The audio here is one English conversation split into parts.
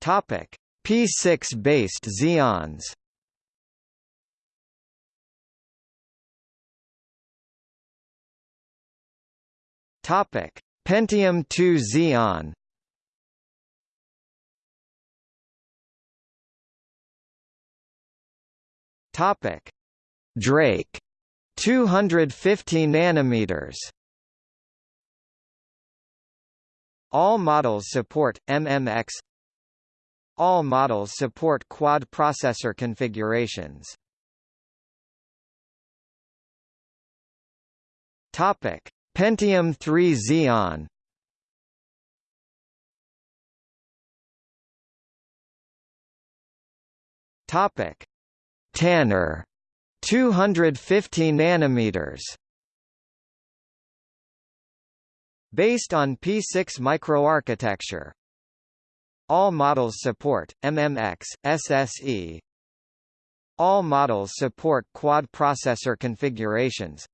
Topic: P6 based Xeons. Topic: Pentium 2 Xeon. Topic: Drake 250 nanometers. All models support MMX. All models support quad processor configurations. Topic: Pentium 3 Xeon. Topic. Tanner. 250 nanometers. Based on P6 microarchitecture All models support MMX SSE All models support quad processor configurations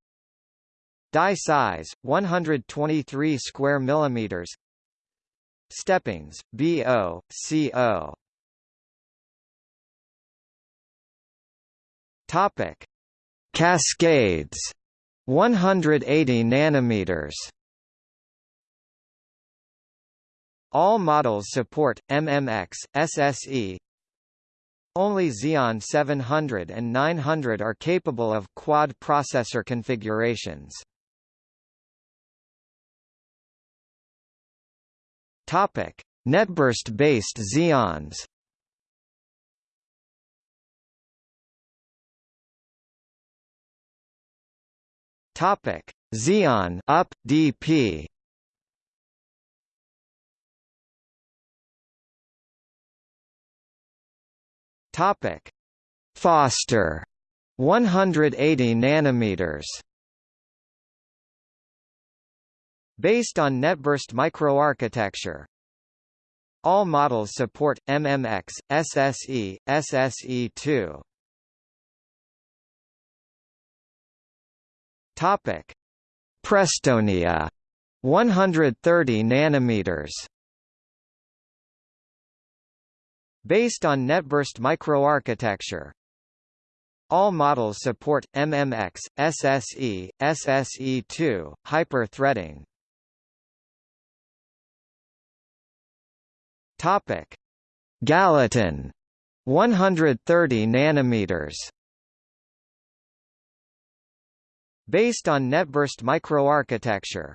Die size 123 square millimeters. Steppings BO CO. Topic: Cascades 180 nanometers. All models support MMX SSE. Only Xeon 700 and 900 are capable of quad processor configurations. Topic: Netburst-based Xeons. Topic: Xeon up DP. Topic: Foster 180 nanometers. Based on NetBurst microarchitecture, all models support MMX, SSE, SSE2. Topic: Prestonia 130 nanometers. Based on NetBurst microarchitecture, all models support MMX, SSE, SSE2, hyper-threading. Topic: Gallatin 130 nanometers. Based on NetBurst microarchitecture,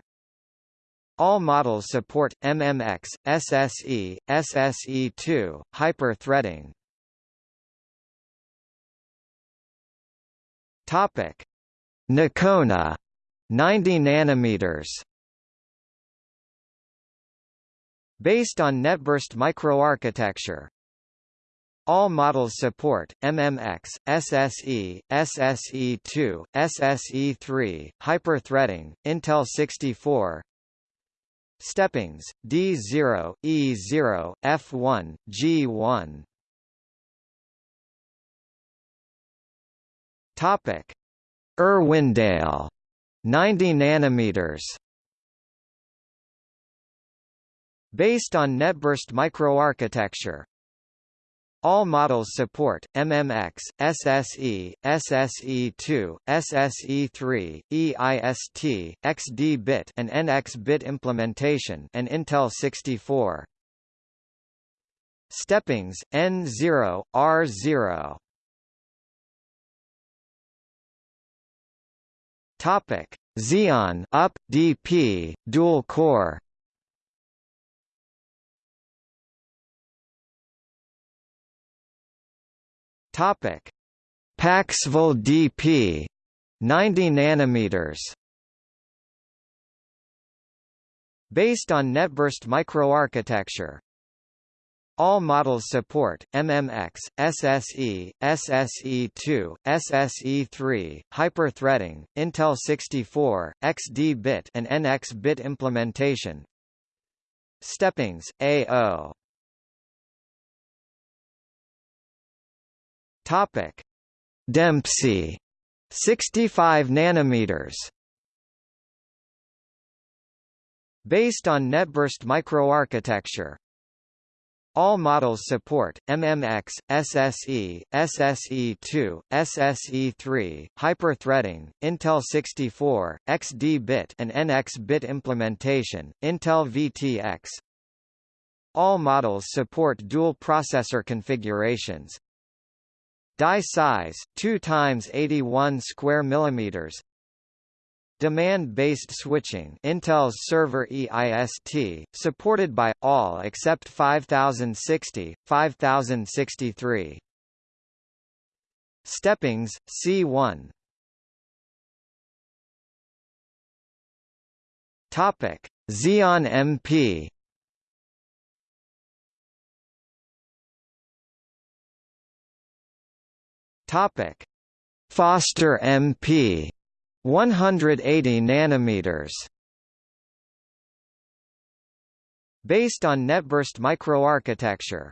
all models support MMX, SSE, SSE2, hyper-threading. Topic: Nocona 90 nanometers. Based on NetBurst microarchitecture, all models support MMX, SSE, SSE2, SSE3, hyper-threading, Intel 64, steppings, D0, E0, F1, G1. Topic: Irwindale 90 nanometers. Based on NetBurst microarchitecture, all models support MMX, SSE, SSE2, SSE3, EIST, XD-bit and NX-bit implementation and Intel 64. Steppings N0, R0. Topic: Xeon up DP dual core Topic: Paxville DP 90 nanometers. Based on NetBurst microarchitecture, all models support MMX, SSE, SSE2, SSE3, hyper-threading, Intel 64, XD-bit and NX-bit implementation. Steppings, AO Topic: Dempsey 65 nanometers. Based on NetBurst microarchitecture, All models support MMX, SSE, SSE2, SSE3, hyper-threading, Intel 64, XD-bit and NX-bit implementation, Intel VTX. All models support dual processor configurations. Die size 2 times 81 square millimeters. Demand-based switching Intel's server EIST, supported by, all except 5060, 5063. Steppings, C1 Topic: Xeon MP. Topic: Foster MP. 180 nanometers. Based on NetBurst microarchitecture,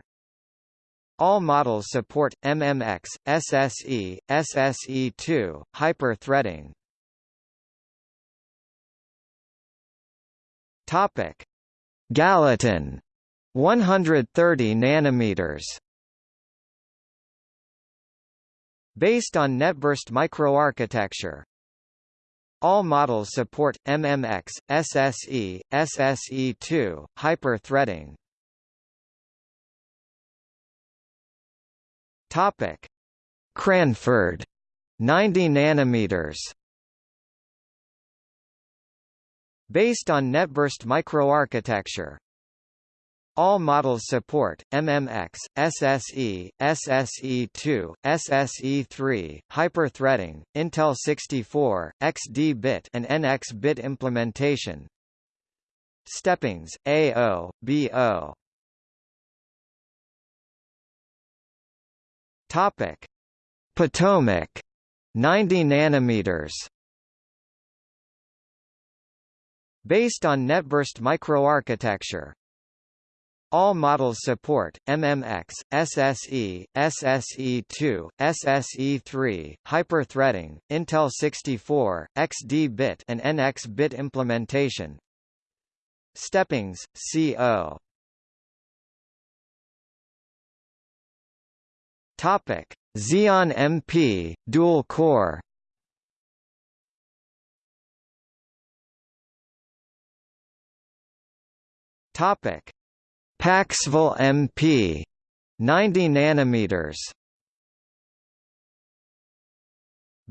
all models support MMX, SSE, SSE2, hyper-threading. Topic: Gallatin 130 nanometers. Based on NetBurst microarchitecture, all models support MMX, SSE, SSE2, hyper-threading. Topic: Cranford 90 nanometers. Based on NetBurst microarchitecture, all models support MMX, SSE, SSE2, SSE3, hyper-threading, Intel 64, XD-bit and NX-bit implementation. Steppings, AO, BO. Topic: Potomac 90 nanometers. Based on NetBurst microarchitecture, all models support MMX, SSE, SSE2, SSE3, hyper-threading, Intel 64, XD-bit and NX-bit implementation. Steppings, CO. Topic: Xeon MP, dual core. Topic: Paxville MP 90 nanometers.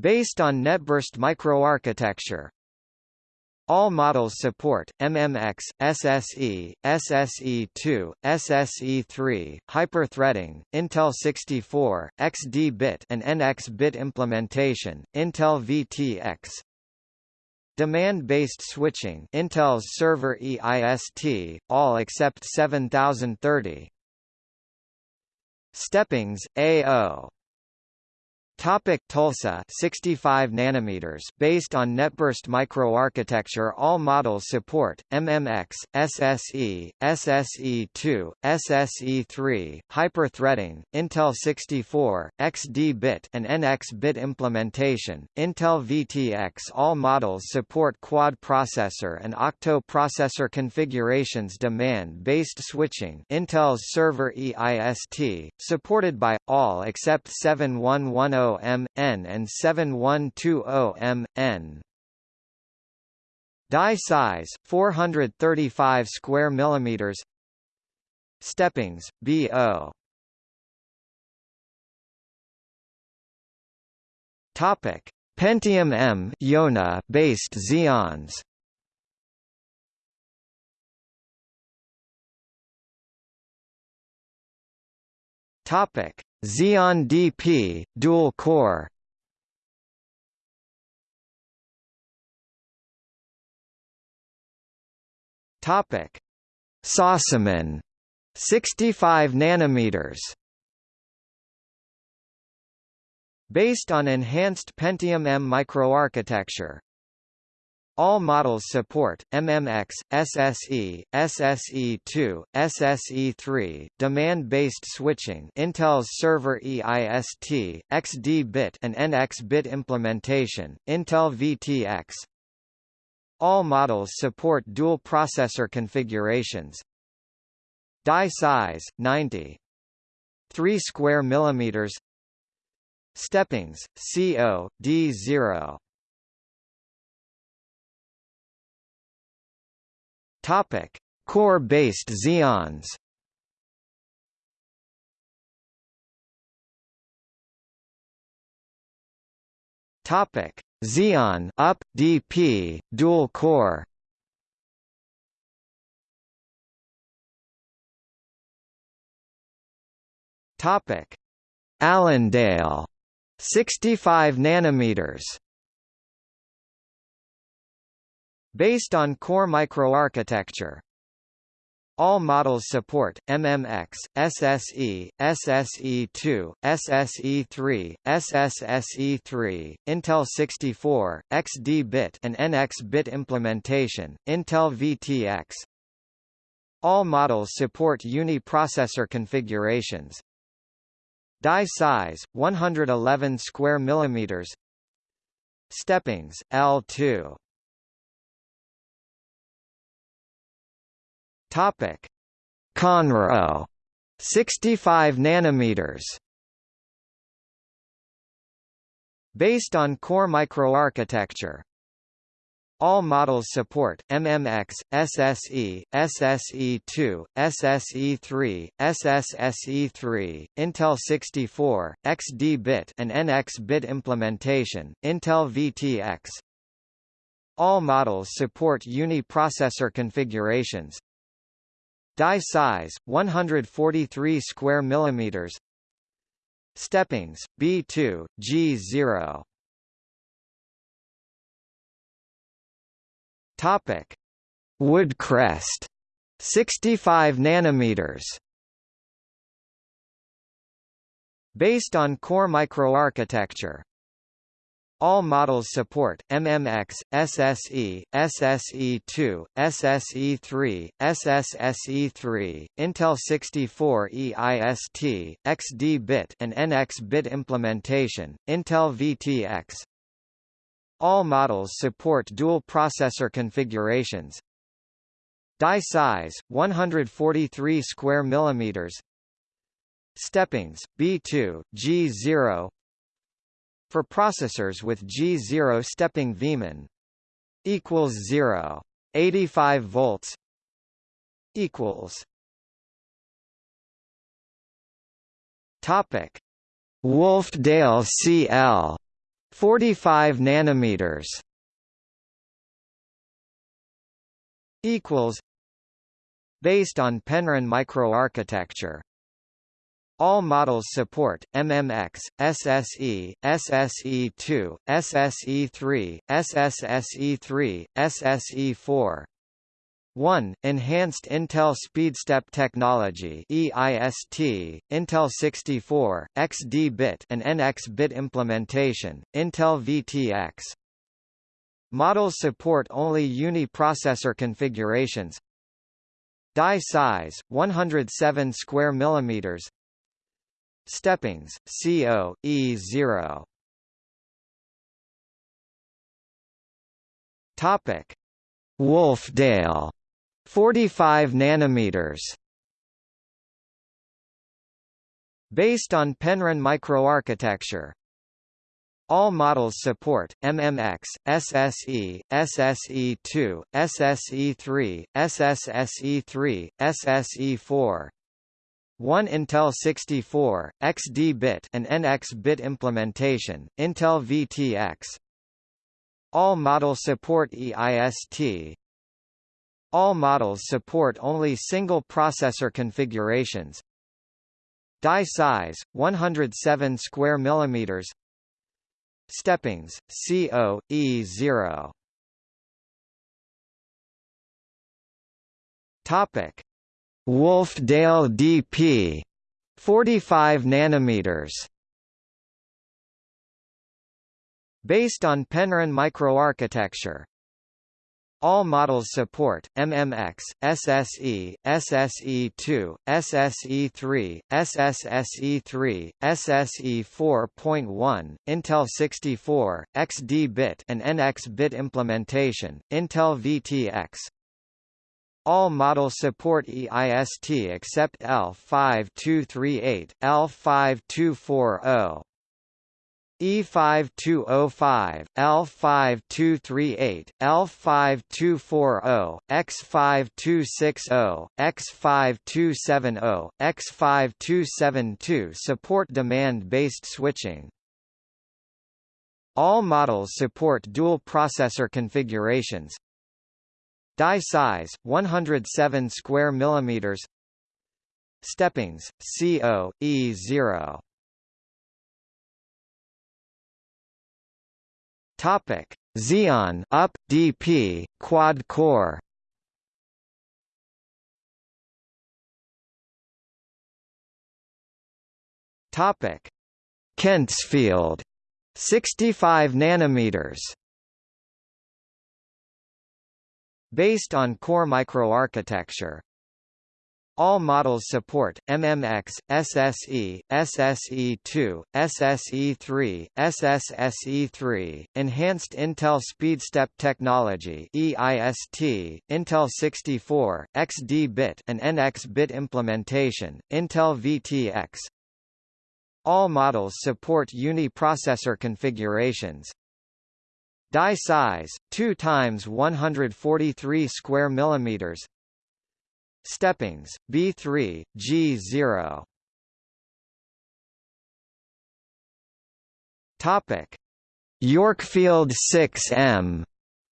Based on NetBurst microarchitecture, all models support MMX, SSE, SSE2, SSE3, hyper-threading, Intel 64, XD-bit and NX-bit implementation, Intel VTX, Demand-based switching Intel's server EIST, all except 7030. Steppings, AO Topic Tulsa 65 nanometers based on NetBurst microarchitecture all models support MMX SSE SSE2 SSE3 hyper-threading Intel 64 XD-bit and NX-bit implementation Intel VTX all models support quad processor and octo processor configurations demand-based switching Intel's server EIST supported by all except 7110 m n and 7120 m n. Die size 435 square millimeters. Steppings BO. Topic: Pentium M Yonah based Xeons. Topic: Xeon DP, dual core. Topic: Sossaman 65 nanometers. Based on enhanced Pentium M microarchitecture, all models support MMX, SSE, SSE2, SSE3, demand-based switching, Intel's server EIST, XD-bit and NX-bit implementation, Intel VTX. All models support dual processor configurations. Die size 90 3 square millimeters Steppings CO D0 Topic Core-based Xeons Topic: Xeon up DP dual core. Topic: Allendale 65 nanometers. Based on core microarchitecture, all models support MMX, SSE, SSE2, SSE3, SSSE3, Intel 64, XD-bit and NX-bit implementation, Intel VTX. All models support uni-processor configurations. Die size 111 square millimeters. Steppings L2 Topic: Conroe 65 nanometers. Based on core microarchitecture, all models support MMX, SSE, SSE2, SSE3, SSSE3, Intel 64, XD-bit and NX-bit implementation, Intel VTX. All models support uni-processor configurations, Die size 143 square millimeters. Steppings B2 G0. Topic: Woodcrest 65 nanometers. Based on core microarchitecture, all models support MMX, SSE, SSE2, SSE3, SSSE3, Intel 64 EIST, XD-bit and NX-bit implementation, Intel VTX. All models support dual processor configurations. Die size 143 square millimeters. Steppings B2 G0 for processors with G0 stepping Vmin equals 0 85 volts equals topic. Wolfdale CL 45 nanometers equals based on Penryn microarchitecture all models support MMX, SSE, SSE2, SSE3, SSSE3, SSE4. 1. Enhanced Intel SpeedStep Technology EIST, Intel 64, XD-bit and NX-bit implementation, Intel VTX. Models support only uni-processor configurations. Die size 107 square millimeters. Steppings, CO, E0 Topic: Wolfdale 45 nanometers. Based on Penryn microarchitecture. All models support MMX, SSE, SSE2, SSE3, SSSE3, SSE4, 1 Intel 64, XD-bit and NX-bit implementation, Intel VTX. All models support EIST. All models support only single processor configurations. Die size 107 square millimeters. Steppings CO E0. Topic Wolfdale DP 45 nanometers. Based on Penryn microarchitecture. All models support MMX, SSE, SSE2, SSE3, SSSE3, SSE4.1, Intel 64, XD-bit and NX-bit implementation, Intel VTX, All models support EIST except L5238, L5240. E5205, L5238, L5240, X5260, X5270, X5272 support demand-based switching. All models support dual processor configurations. Die size 107 square millimeters. Steppings CO E0. Topic: Xeon Up DP quad core. Topic: Kentsfield 65 nanometers. Based on core microarchitecture, all models support MMX, SSE, SSE2, SSE3, SSSE3, Enhanced Intel SpeedStep Technology (EIST), Intel 64, XD-bit and NX-bit implementation, Intel VTX. All models support uni-processor configurations. Die size 2 times 143 square millimeters. Steppings, B3, G0 Topic. Yorkfield 6M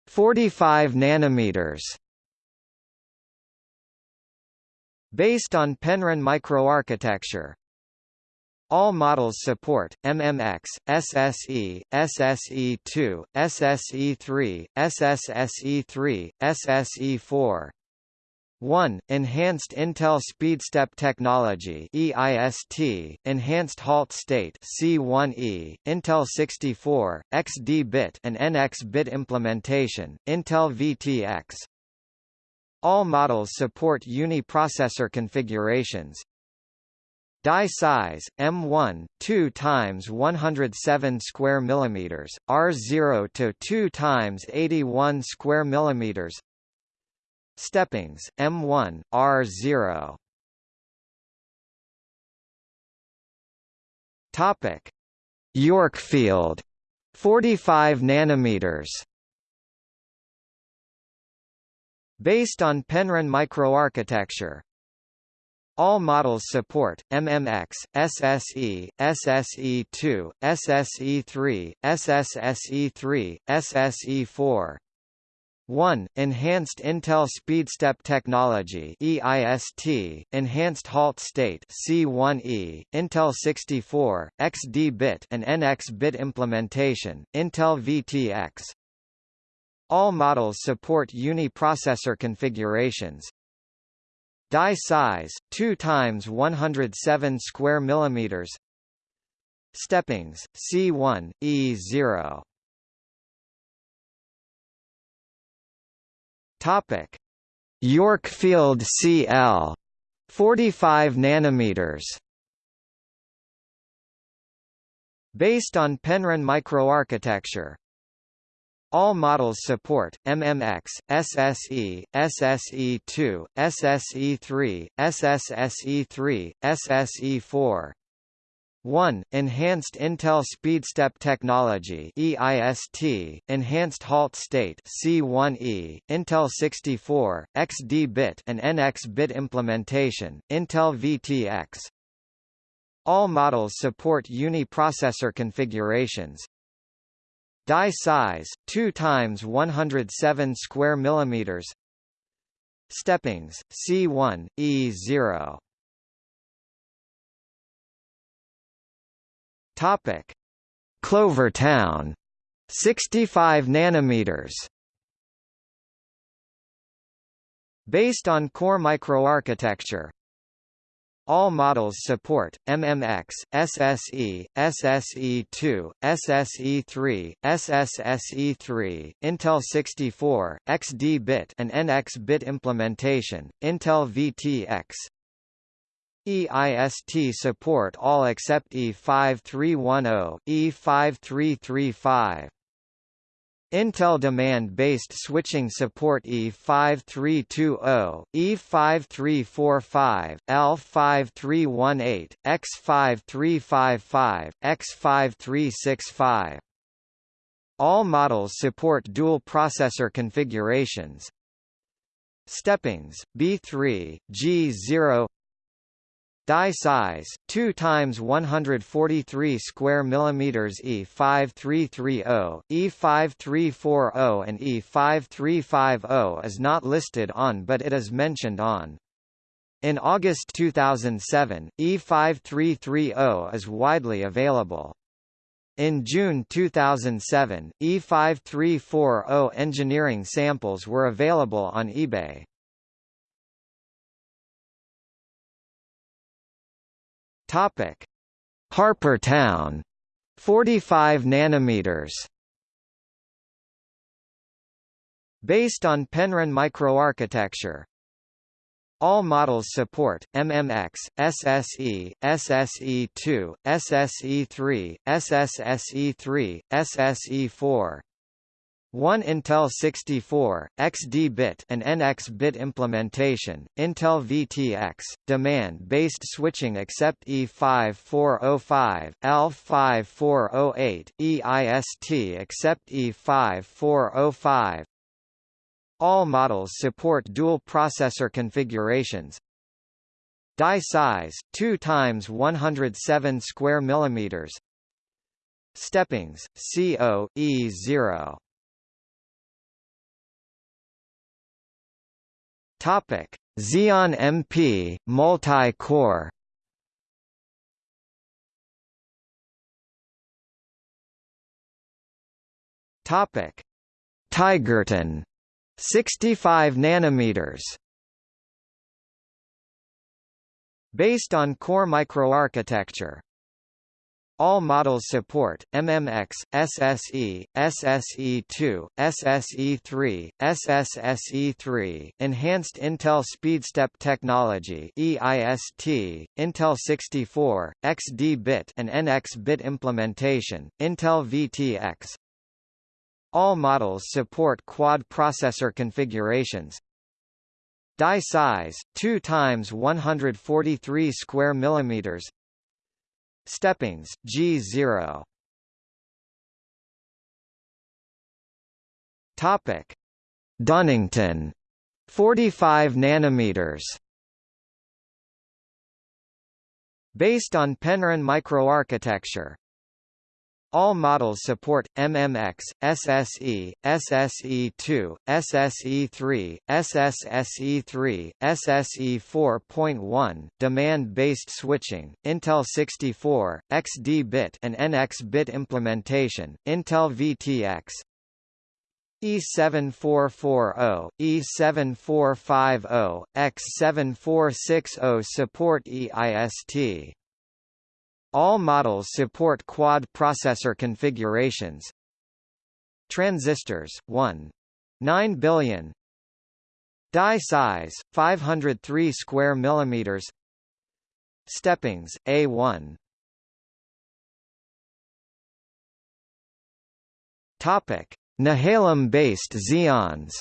45 nanometers Based on Penryn microarchitecture, all models support MMX, SSE, SSE2, SSE3, SSSE3, SSE4, 1. Enhanced Intel SpeedStep Technology EIST, Enhanced Halt State C1E, Intel 64, XD-bit and NX-bit implementation, Intel VTX. All models support uni-processor configurations. Die size M1 2 times 107 square millimeters, R0 to 2 times 81 square millimeters. Steppings, M1, R0. Topic: Yorkfield, 45 nanometers. Based on Penryn microarchitecture, all models support MMX, SSE, SSE2, SSE3, SSSE3, SSE4, 1. Enhanced Intel SpeedStep Technology EIST, Enhanced Halt State C1E, Intel 64, XD-bit and NX-bit implementation, Intel VTX. All models support uni-processor configurations. Die size 2 times 107 square millimeters. Steppings C1 E0 Topic: Yorkfield CL 45 nanometers. Based on Penryn microarchitecture, all models support MMX, SSE, SSE2, SSE3, SSSE3, SSE4, 1. Enhanced Intel SpeedStep Technology EIST, Enhanced Halt State C1E, Intel 64, XD-bit and NX-bit implementation, Intel VTX. All models support uni-processor configurations. Die size 2 times 107 square millimeters. Steppings C1 E0 Topic: Clovertown, 65 nanometers. Based on core microarchitecture, all models support MMX, SSE, SSE2, SSE3, SSSE3, Intel 64, XD-bit and NX-bit implementation, Intel VTX, EIST support all except E5310, E5335. Intel demand-based switching support E5320, E5345, L5318, X5355, X5365. All models support dual processor configurations. Steppings, B3, G0 Die size 2 times 143 square millimeters E5330, E5340 and E5350 is not listed on but it is mentioned on. In August 2007, E5330 is widely available. In June 2007, E5340 engineering samples were available on eBay. Topic: Harpertown 45 nanometers. Based on Penryn microarchitecture, all models support MMX, SSE, SSE2, SSE3, SSSE3, SSE4. 1 Intel 64, XD-bit and NX-bit implementation, Intel VTX, demand-based switching except E5405, L5408, EIST except E5405. All models support dual processor configurations. Die size 2 times 107 square millimeters. Steppings CO E0 Topic: Xeon MP multi-core. Topic: Tigerton 65 nanometers. Based on core microarchitecture, all models support MMX, SSE, SSE2, SSE3, SSSE3, Enhanced Intel SpeedStep Technology (EIST), Intel 64, XD-bit and NX-bit implementation, Intel VTX. All models support quad processor configurations. Die size 2 times 143 square millimeters. Steppings, G0 Topic. Dunnington. 45 nanometers. Based on Penryn microarchitecture, all models support MMX, SSE, SSE2, SSE3, SSSE3, SSE4.1, demand-based switching, Intel 64, XD-bit and NX-bit implementation, Intel VTX, E7440, E7450, X7460 support EIST. All models support quad processor configurations. Transistors 1. 9 billion. Die size 503 square millimeters. Steppings A1. Topic: Nehalem-based Xeons.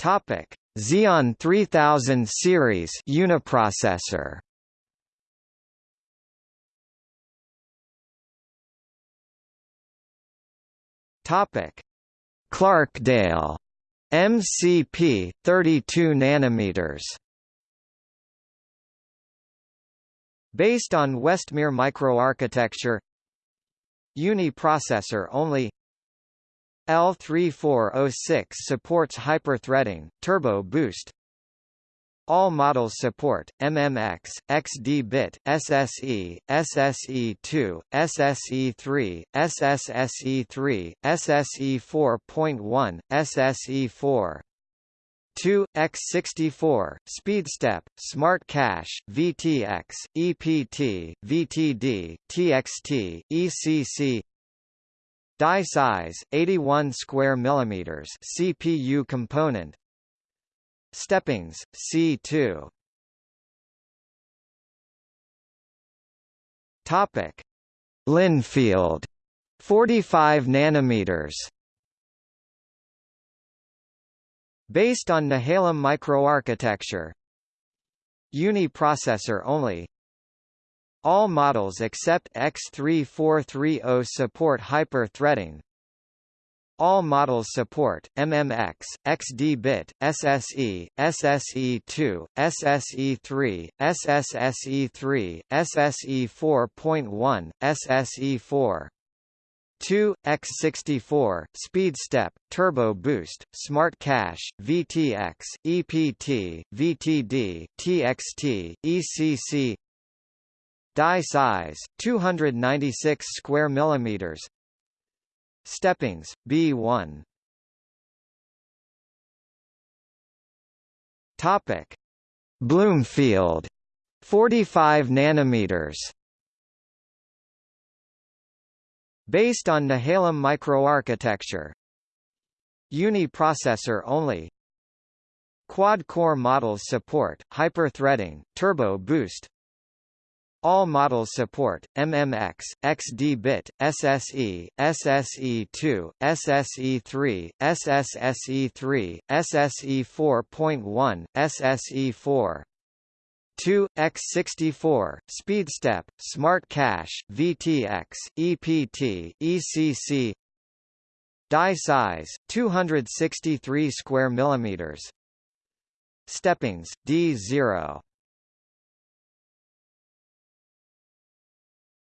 Topic: Xeon 3000 series uniprocessor. Topic: Clarkdale MCP 32 nanometers. Based on Westmere microarchitecture Uni-processor only L3406 supports hyper-threading, turbo boost. All models support MMX, XD-bit, SSE, SSE2, SSE3, SSSE3, SSE4.1, SSE4. 2, X64, SpeedStep, Smart Cache, VTX, EPT, VTD, TXT, ECC Die size 81 square millimeters CPU component. Steppings C2 Topic: Lynnfield 45 nanometers. Based on Nehalem microarchitecture. Uni-processor only All models except X3430 support hyper-threading all models support MMX, XD-bit, SSE, SSE2, SSE3, SSSE3, SSE4.1, SSE4. 2, X64, SpeedStep, Turbo Boost, Smart Cache, VTX, EPT, VTD, TXT, ECC Die size, 296 square millimeters. Steppings, B1 Topic. Bloomfield 45 nanometers. Based on Nehalem microarchitecture. Uni-processor only. Quad-core models support, hyper-threading, turbo boost all models support MMX, XD-bit, SSE, SSE2, SSE3, SSSE3, SSE4.1, SSE4. 2 x64 SpeedStep Smart Cache VTX EPT ECC Die size 263 square millimeters. Steppings D0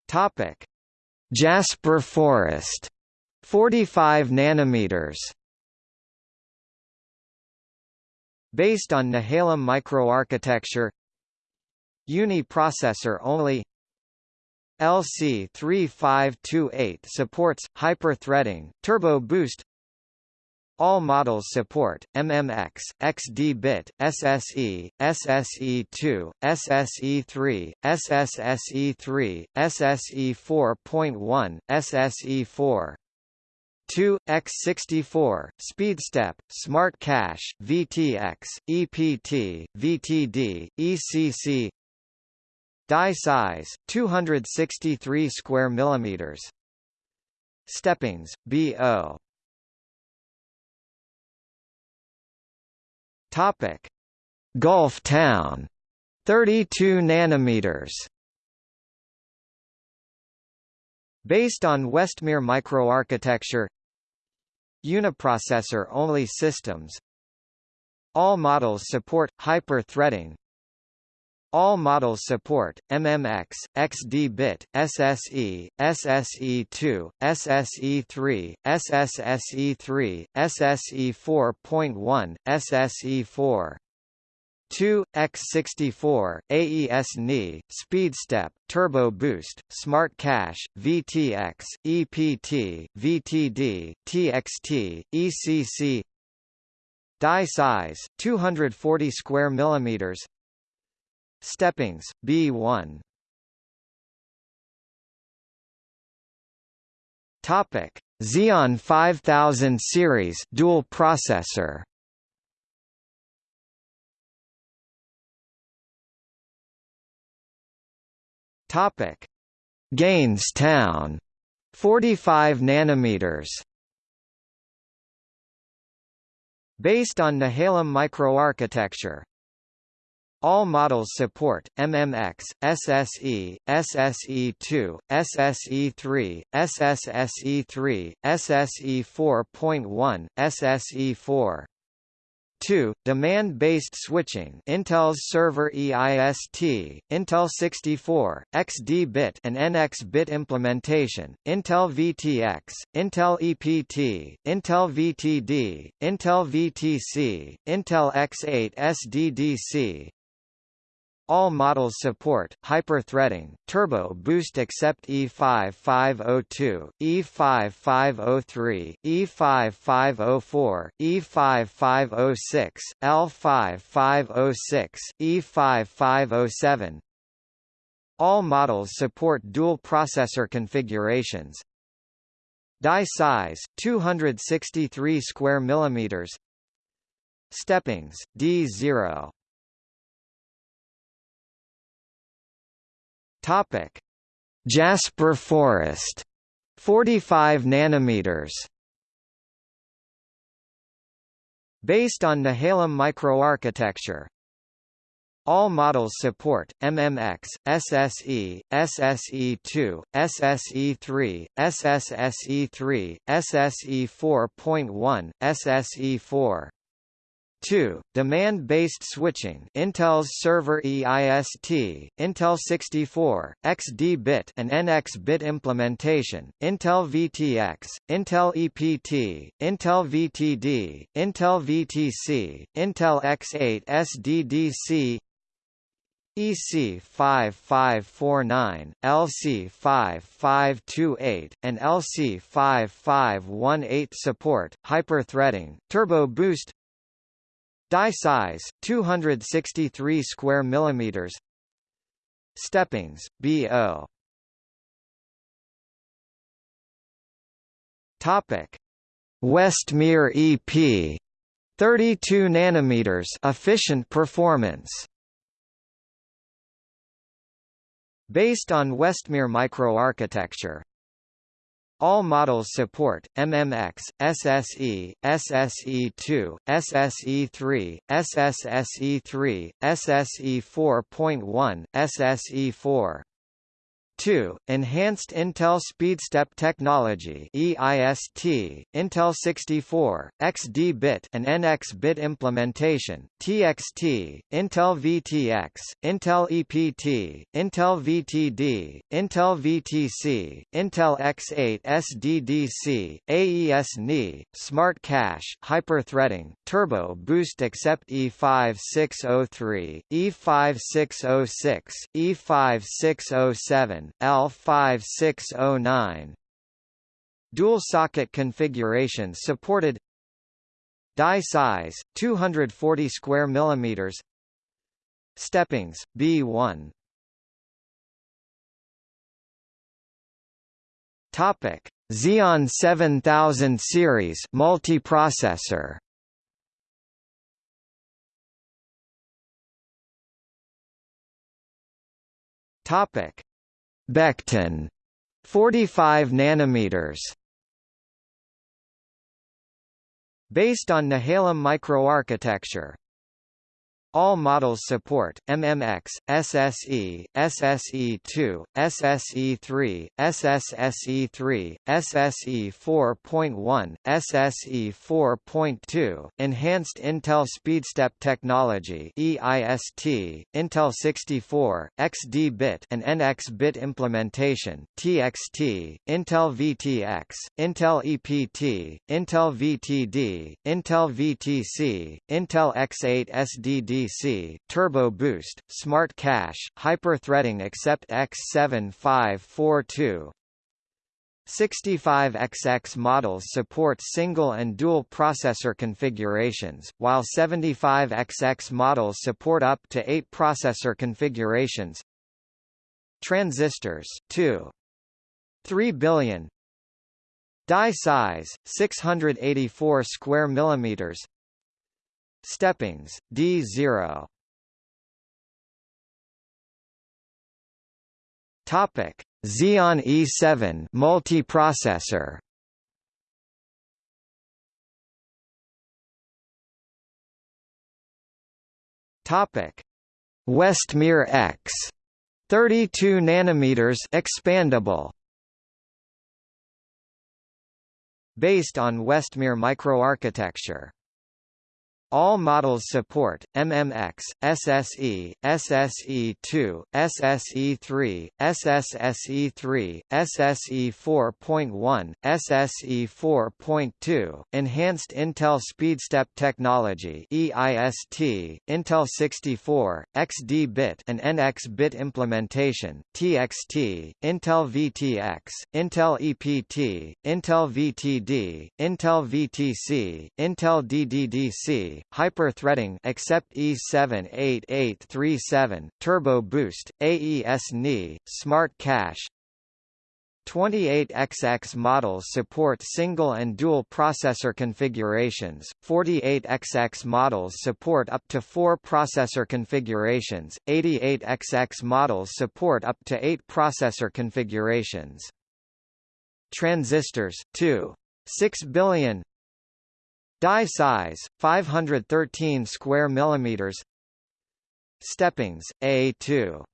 Topic: Jasper Forest. 45 nanometers. Based on Nehalem microarchitecture. Uni-processor only. LC3528 supports hyper-threading, turbo boost all models support MMX, XD-bit, SSE, SSE2, SSE3, SSSE3, SSE4.1, SSE4. 2 x64 SpeedStep Smart Cache VTX EPT VTD ECC Die size 263 square millimeters. Steppings BO Topic: Gulftown 32 nanometers. Based on Westmere microarchitecture. Uniprocessor only systems. All models support hyper-threading all models support MMX, XD-bit, SSE, SSE2, SSE3, SSSE3, SSE4.1, SSE4. 2 x64 AES-NI SpeedStep Turbo Boost Smart Cache VTX EPT VTD TXT ECC Die size 240 square millimeters Steppings, B1 Topic: Xeon 5000 series dual processor. Topic: Gainestown 45 nanometers. Based on Nehalem microarchitecture, all models support MMX, SSE, SSE2, SSE3, SSSE3, SSE4.1, SSE4. 2. Demand-based switching Intel's server EIST, Intel 64, XD-bit and NX-bit implementation, Intel VTX, Intel EPT, Intel VTD, Intel VTC, Intel X8 SDDC, all models support hyper-threading, turbo boost except E5502, E5503, E5504, E5506, L5506, E5507. All models support dual processor configurations. Die size 263 square millimeters. Steppings D0 Topic: Jasper Forest 45 nanometers. Based on Nehalem microarchitecture, all models support MMX, SSE, SSE2, SSE3, SSSE3, SSE4.1, SSE4. 2. Demand-based switching Intel's server EIST, Intel 64, XD-bit and NX-bit implementation, Intel VTX, Intel EPT, Intel VTD, Intel VTC, Intel X8 SDDC EC 5549, LC 5528, and LC 5518 support, hyper-threading, turbo boost Die size 263 square millimeters. Steppings BO Topic. Westmere EP 32 nanometers efficient performance. Based on Westmere microarchitecture, all models support MMX, SSE, SSE2, SSE3, SSSE3, SSE4.1, SSE4. 2. Enhanced Intel SpeedStep Technology EIST, Intel 64, XD-bit and NX-bit implementation, TXT, Intel VTX, Intel EPT, Intel VTD, Intel VTC, Intel X8 SDDC, AES-NI, Smart Cache, Hyper-threading, Turbo Boost except E5603, E5606, E5607, L5609 Dual socket configuration supported. Die size 240 square millimeters. Steppings B1 Topic. Xeon 7000 series multiprocessor. Topic Beckton 45 nanometers. Based on Nehalem microarchitecture, all models support MMX, SSE, SSE2, SSE3, SSSE3, SSE4.1, SSE4.2, Enhanced Intel SpeedStep Technology EIST, Intel 64, XD-bit and NX-bit implementation TXT, Intel VTX, Intel EPT, Intel VTD, Intel VTC, Intel X8 SDD Turbo Boost, Smart Cache, Hyper-threading except X7542. 65XX models support single and dual processor configurations, while 75XX models support up to 8 processor configurations. Transistors 2. 3 billion Die size 684 square millimeters Steppings, D0 Topic: Xeon E7 multiprocessor. Topic: Westmere X 32 nanometers expandable. Based on Westmere microarchitecture all models support MMX, SSE, SSE2, SSE3, SSSE3, SSE4.1, SSE4.2, Enhanced Intel SpeedStep Technology EIST, Intel 64, XD-bit and NX-bit implementation, TXT, Intel VTX, Intel EPT, Intel VTD, Intel VTC, Intel DDDC, hyper-threading except E78837, Turbo Boost, AES-NI, Smart Cache, 28XX models support single and dual processor configurations, 48XX models support up to 4 processor configurations, 88XX models support up to 8 processor configurations. Transistors, 2. 6 billion Die size, 513 square millimeters Steppings, A2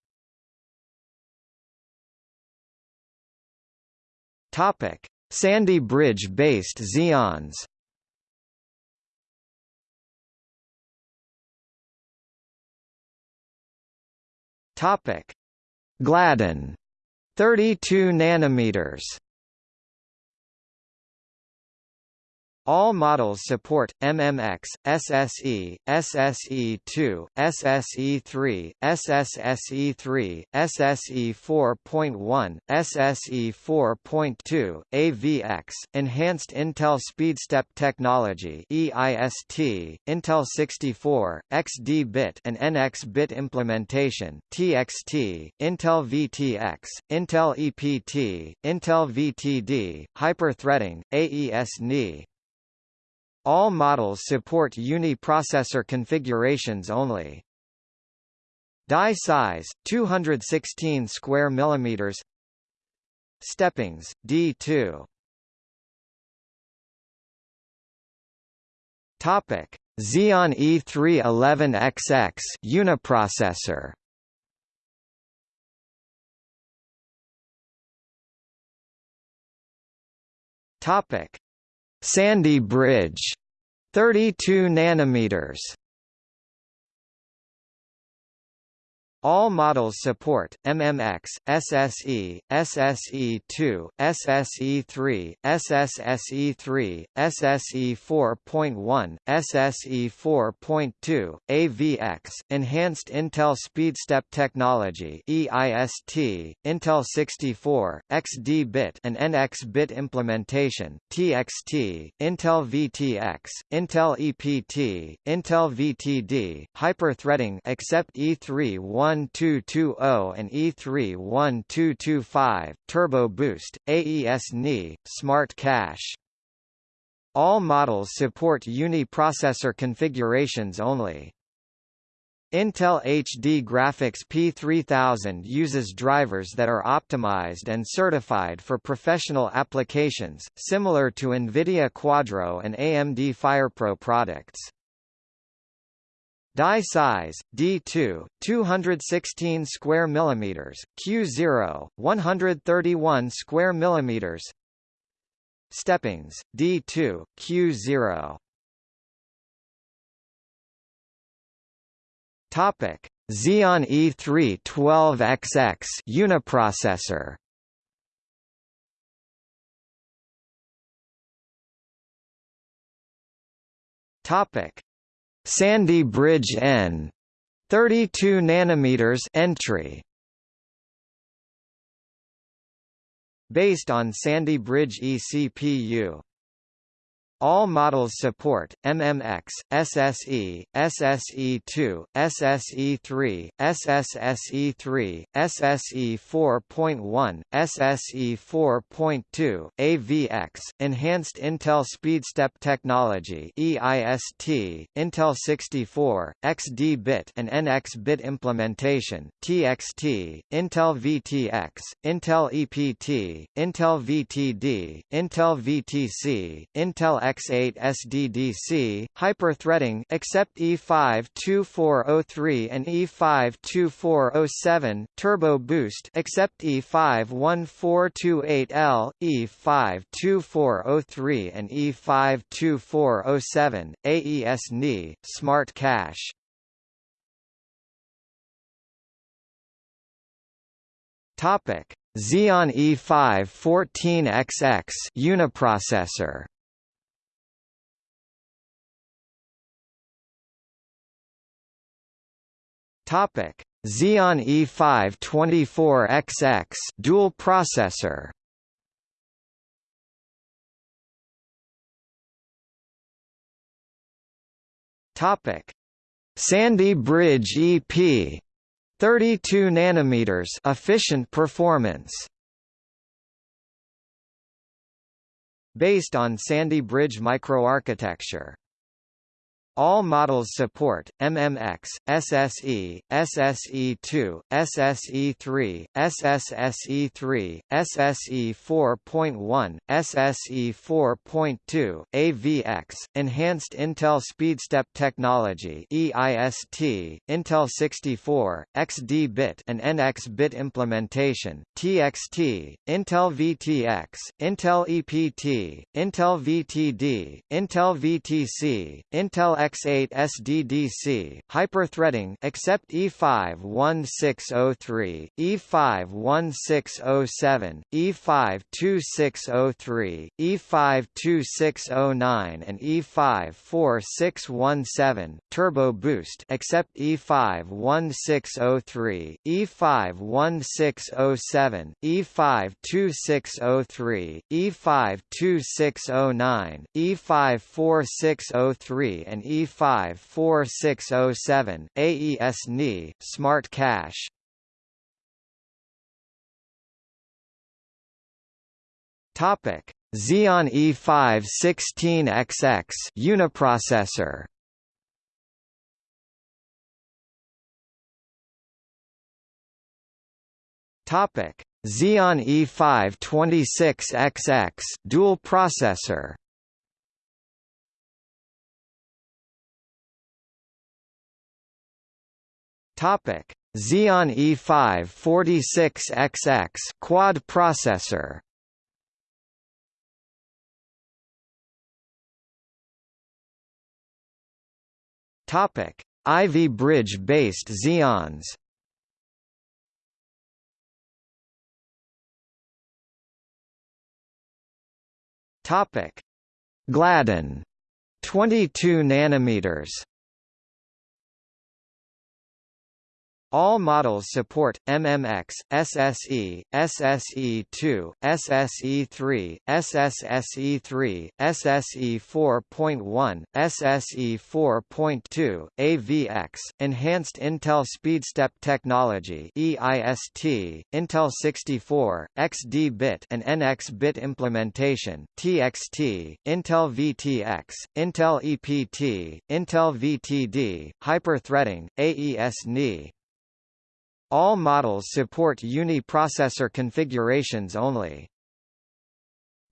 Topic: Sandy Bridge-based Xeons. Topic: Gladden, 32 nanometers. All models support MMX, SSE, SSE2, SSE3, SSSE3, SSE4.1, SSE4.2, AVX, Enhanced Intel SpeedStep Technology EIST, Intel 64, XD-bit and NX-bit implementation TXT, Intel VTX, Intel EPT, Intel VTD, Hyper-threading, AES-NI, all models support uni-processor configurations only. Die size 216 square millimeters. Steppings D2. Topic: Xeon E311XX uniprocessor. Topic: Sandy Bridge 32 nanometers All models support MMX, SSE, SSE2, SSE3, SSSE3, SSE4.1, SSE4.2, AVX, Enhanced Intel SpeedStep Technology EIST, Intel 64, XD-bit and NX-bit implementation TXT, Intel VTX, Intel EPT, Intel VTD, hyper-threading except E3 1 1220 and E31225, Turbo Boost, AES-NI, Smart Cache. All models support uni-processor configurations only. Intel HD Graphics P3000 uses drivers that are optimized and certified for professional applications, similar to NVIDIA Quadro and AMD FirePro products. Die size D2 216 square millimeters Q0 131 square millimeters. Steppings D2 Q0 Topic Xeon E3 12XX uniprocessor. Topic Sandy Bridge N 32 nanometers entry. Based on Sandy Bridge eCPU all models support MMX, SSE, SSE2, SSE3, SSSE3, SSE4.1, SSE4.2, AVX, Enhanced Intel SpeedStep Technology EIST, Intel 64, XD-bit and NX-bit implementation TXT, Intel VTX, Intel EPT, Intel VTD, Intel VTC, Intel X8 SDDC, hyperthreading except E52403 and E52407, Turbo Boost except E51428L, E52403 and E52407, AES-NI, Smart Cache. Topic: Xeon E5 14XX uniprocessor. Topic: Xeon E5 24XX dual processor. Topic: Sandy Bridge EP 32 nanometers efficient performance based on Sandy Bridge microarchitecture. All models support MMX, SSE, SSE2, SSE3, SSSE3, SSE 4.1, SSE 4.2, AVX, Enhanced Intel SpeedStep Technology EIST, Intel 64, XD-bit and NX-bit implementation, TXT, Intel VTX, Intel EPT, Intel VTD, Intel VTC, Intel X8 SDDC, hyperthreading except E51603, E51607, E52603, E52609 and E54617, turbo boost except E51603, E51607, E52603, E52609, E54603 and E54607, AES-NI, Smart Cache. Topic: Xeon E5 16XX uniprocessor. Topic: Xeon E5 26XX dual processor. Topic: Xeon E5 46XX quad processor. Topic: Ivy Bridge based Xeons. Topic: Gladden 22 nanometers All models support MMX, SSE, SSE2, SSE3, SSSE3, SSE 4.1, SSE 4.2, AVX, Enhanced Intel SpeedStep Technology EIST, Intel 64, XD-bit and NX-bit implementation, TXT, Intel VTX, Intel EPT, Intel VTD, hyperthreading, AES-NI. All models support uni-processor configurations only.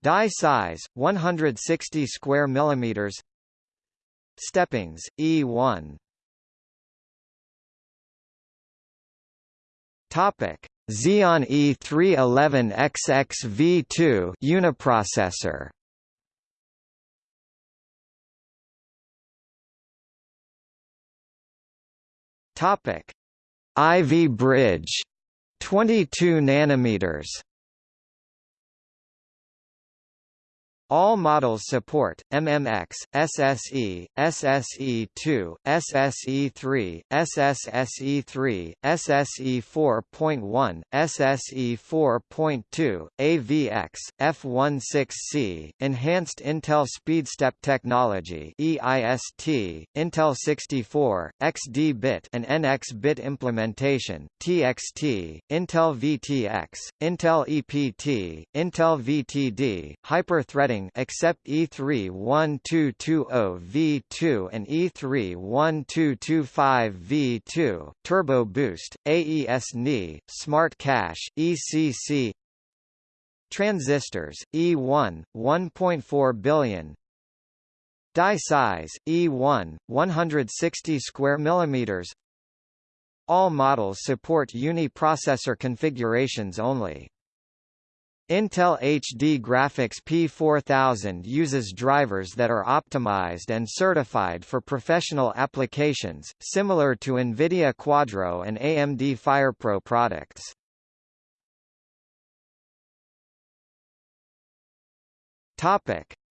Die size 160 square millimeters. Steppings E1. Topic: Xeon E311XX V2 uniprocessor. Topic: Ivy Bridge 22 nanometers All models support MMX, SSE, SSE2, SSE3, SSSE3, SSE 4.1, SSE 4.2, AVX, F16C, Enhanced Intel SpeedStep Technology EIST, Intel 64, XD-bit and NX-bit implementation, TXT, Intel VTX, Intel EPT, Intel VTD, hyperthreading except E31220V2 and E31225V2, Turbo Boost, AES-NI, Smart Cache, ECC Transistors, E1, 1.4 billion Die size, E1, 160 square millimeters All models support uni-processor configurations only. Intel HD Graphics P4000 uses drivers that are optimized and certified for professional applications, similar to NVIDIA Quadro and AMD FirePro products.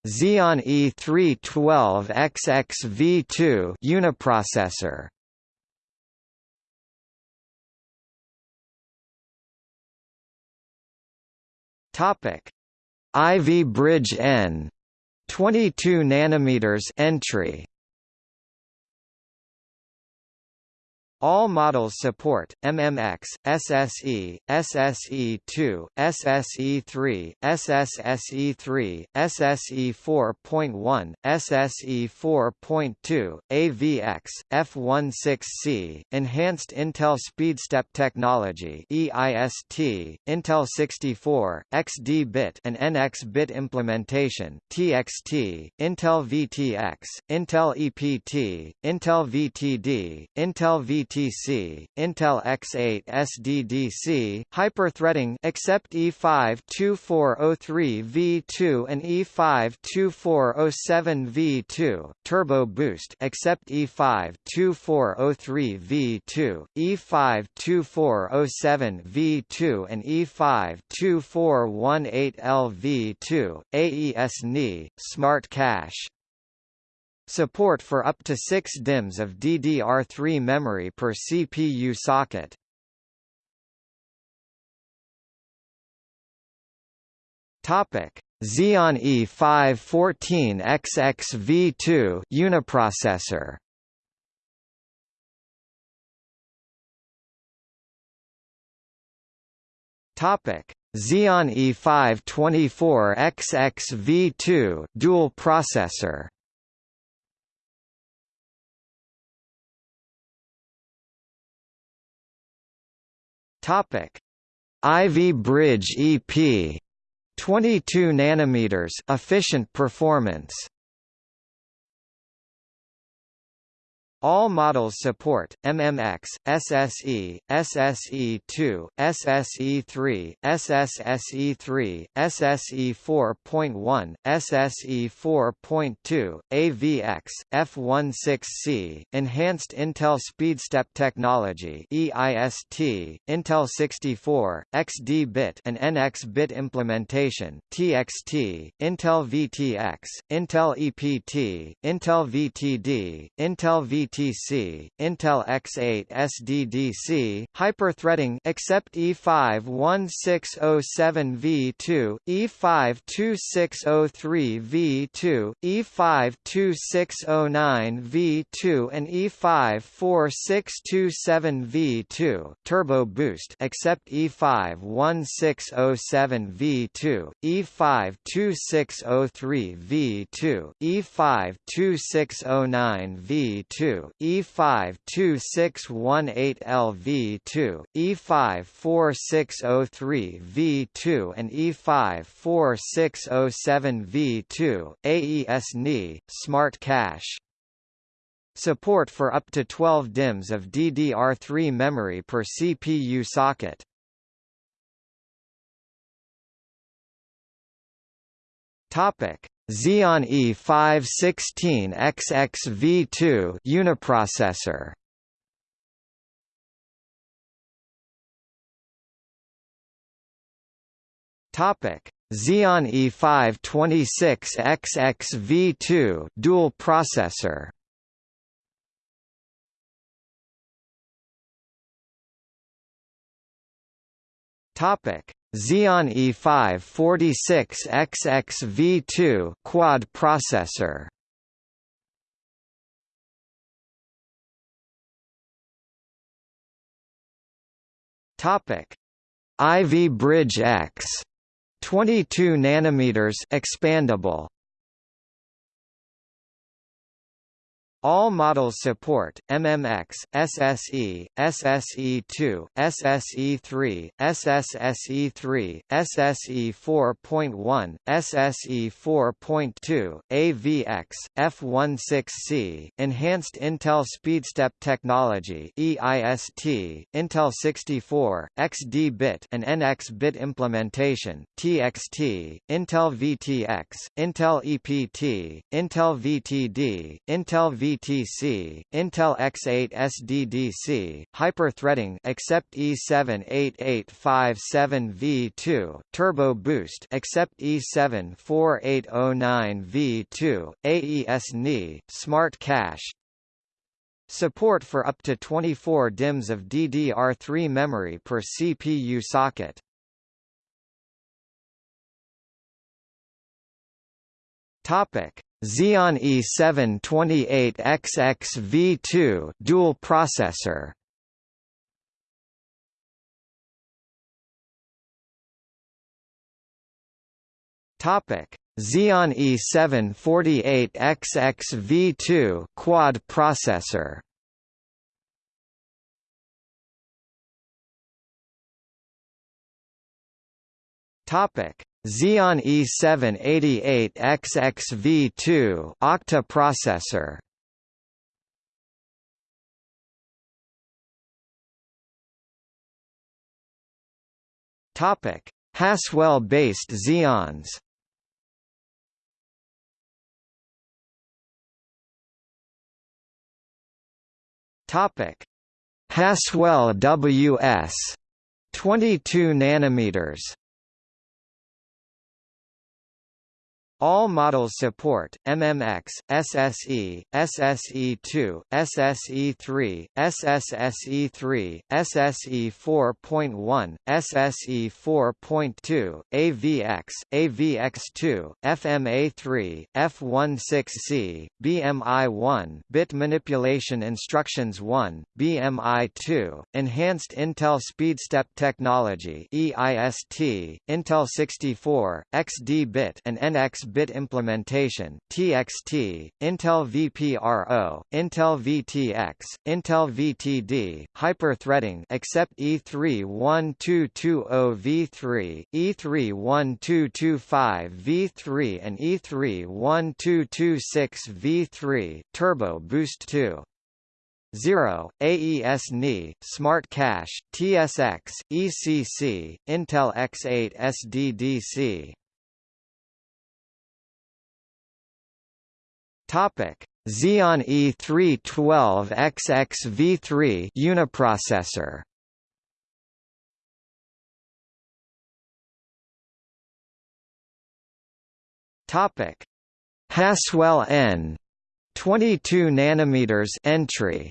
Xeon E312XX V2 uniprocessor. Topic: Ivy Bridge N 22 nanometers entry All models support MMX, SSE, SSE2, SSE3, SSSE3, SSE4.1, SSE4.2, AVX, F16C, Enhanced Intel SpeedStep Technology EIST, Intel 64, XD-bit and NX-bit implementation TXT, Intel VTX, Intel EPT, Intel VTD, Intel VT UTC, Intel X8 SDDC, hyperthreading except E52403V2 and E52407V2, Turbo Boost except E52403V2, E52407V2 and E52418LV2, AES-NI, Smart Cache Support for up to 6 DIMMs of DDR3 memory per CPU socket. Topic: Xeon E514XX-V2 uniprocessor. Topic: Xeon E524XX-V2 dual processor. Topic: Ivy Bridge EP 22 nanometers efficient performance All models support MMX, SSE, SSE2, SSE3, SSSE3, SSE4.1, SSE4.2, AVX, F16C, Enhanced Intel SpeedStep Technology EIST, Intel 64, XD-bit and NX-bit implementation TXT, Intel VTX, Intel EPT, Intel VTD, Intel VT UTC, Intel X8 SDDC, hyperthreading except E51607V2, E52603V2, E52609V2 and E54627V2, Turbo Boost except E51607V2, E52603V2, E52609V2 E52618LV2, E54603V2 and E54607V2, AES-NI, Smart Cache. Support for up to 12 DIMMs of DDR3 memory per CPU socket. Topic: Xeon E516XX-V2 uniprocessor. Topic: Xeon E526XX-V2 dual processor. Topic: Xeon E5 46XX-V2 quad processor. Topic: Ivy Bridge X 22 nanometers expandable All models support MMX, SSE, SSE2, SSE3, SSSE3, SSE4.1, SSE4.2, AVX, F16C, Enhanced Intel SpeedStep Technology EIST, Intel 64, XD-bit and NX-bit implementation TXT, Intel VTX, Intel EPT, Intel VTD, Intel V VTC, Intel X8 SDDC, hyperthreading except E78857V2, Turbo Boost except E74809V2, AES-NI, Smart Cache, Support for up to 24 DIMMs of DDR3 memory per CPU socket. Topic: Xeon E728XXV2 dual processor. Topic: Xeon E748XXV2 quad processor. Topic: Xeon E788XX octa processor. Topic: Haswell-based Xeons. Topic: Haswell WS 22 nanometers. All models support MMX, SSE, SSE2, SSE3, SSSE3, SSE4.1, SSE4.2, AVX, AVX2, FMA3, F16C, BMI1, Bit Manipulation Instructions 1, BMI2, Enhanced Intel SpeedStep Technology EIST, Intel 64, XD-bit and NX bit implementation TXT, Intel VPRO, Intel VTX, Intel VTD, hyper-threading except E31220V3, E31225V3 and E31226V3, Turbo Boost 2. 0, AES NI, Smart Cache, TSX, ECC, Intel X8 SDDC Topic: Xeon E312XX-V3 uniprocessor. Topic: Haswell N 22 nanometers entry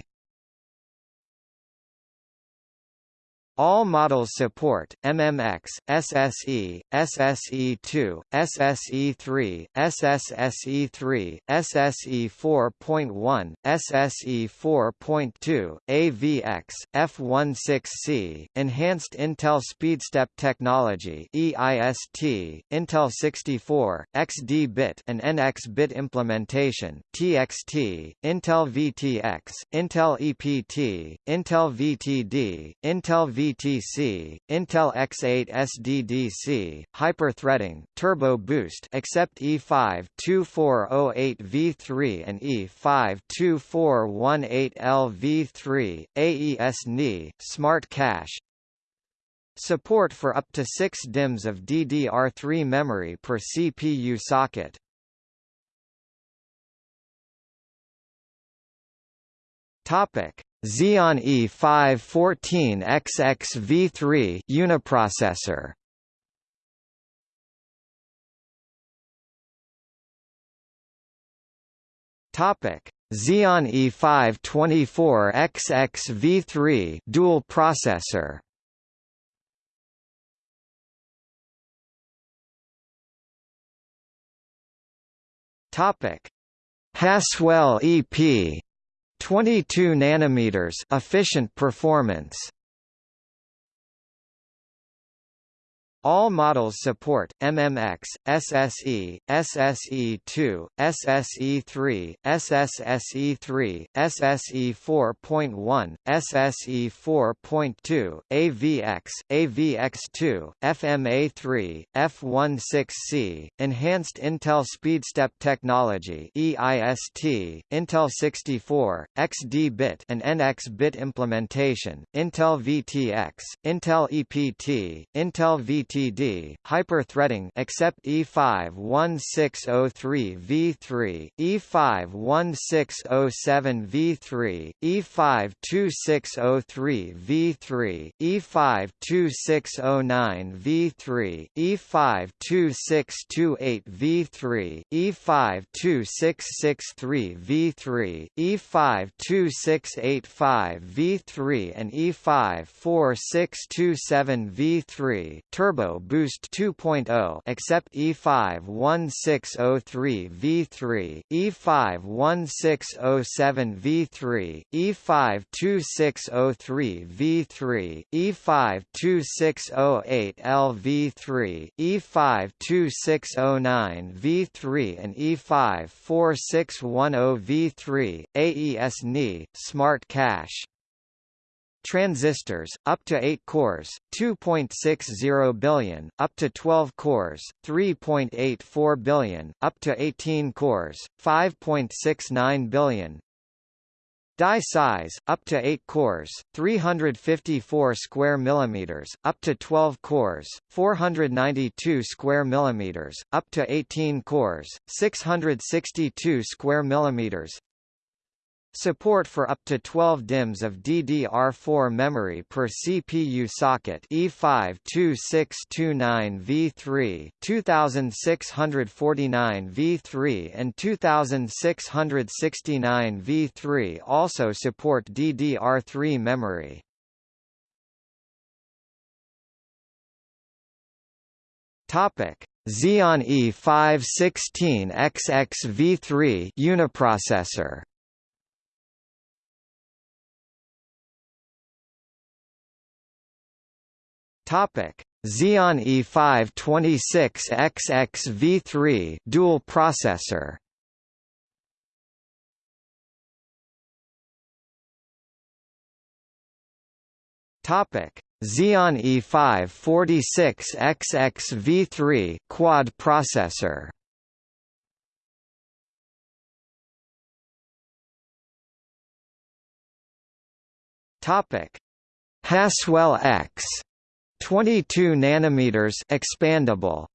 All models support MMX, SSE, SSE2, SSE3, SSSE3, SSE4.1, SSE4.2, AVX, F16C, Enhanced Intel SpeedStep Technology EIST, Intel 64, XD-bit and NX-bit implementation TXT, Intel VTX, Intel EPT, Intel VTD, Intel V VTC, Intel X8 SDDC, hyper-threading, turbo boost except E5-2408V3 and E5-2418LV3, AES-NI, Smart Cache, Support for up to 6 DIMMs of DDR3 memory per CPU socket. Topic: Xeon E514XX-V3 uniprocessor. Topic: Xeon E524XX-V3 dual processor. Topic: Haswell EP 22 nanometers efficient performance All models support MMX, SSE, SSE2, SSE3, SSSE3, SSE4.1, SSE4.2, AVX, AVX2, FMA3, F16C, Enhanced Intel SpeedStep Technology EIST, Intel 64, XD-bit and NX-bit implementation, Intel VTX, Intel EPT, Intel VT LTD, hyper-threading except E51603V3, E51607V3, E52603V3, E52609V3, E52628V3, E52663V3, E52685V3 and E54627V3 turbo Turbo Boost 2.0 except E51603 V3, E51607 V3, E52603 V3, E52608 LV3, E52609 V3 and E54610 V3, AES NI, Smart Cache. Transistors, up to 8 cores, 2.60 billion, up to 12 cores, 3.84 billion, up to 18 cores, 5.69 billion. Die size, up to 8 cores, 354 square millimeters, up to 12 cores, 492 square millimeters, up to 18 cores, 662 square millimeters. Support for up to 12 DIMMs of DDR4 memory per CPU socket E52629V3, 2649V3 and 2669V3 also support DDR3 memory. Topic: Xeon E516XX V3 uniprocessor Topic: Xeon E526XX V3 dual processor. Topic: Xeon E546XX V3 quad processor. Topic: Haswell X 22 nanometers expandable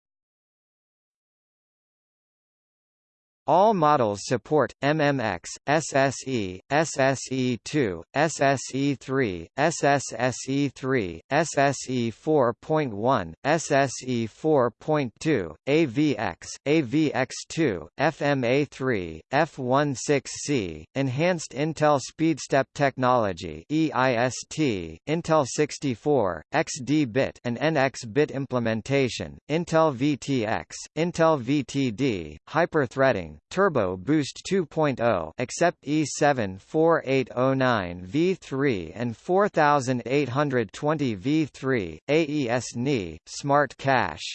All models support MMX, SSE, SSE2, SSE3, SSSE3, SSE4.1, SSE4.2, AVX, AVX2, FMA3, F16C, Enhanced Intel SpeedStep Technology EIST, Intel 64, XD-bit and NX-bit implementation, Intel VTX, Intel VTD, hyperthreading, Turbo Boost 2.0 except E7 4809 V3 and 4820 V3, AES NI, Smart Cache.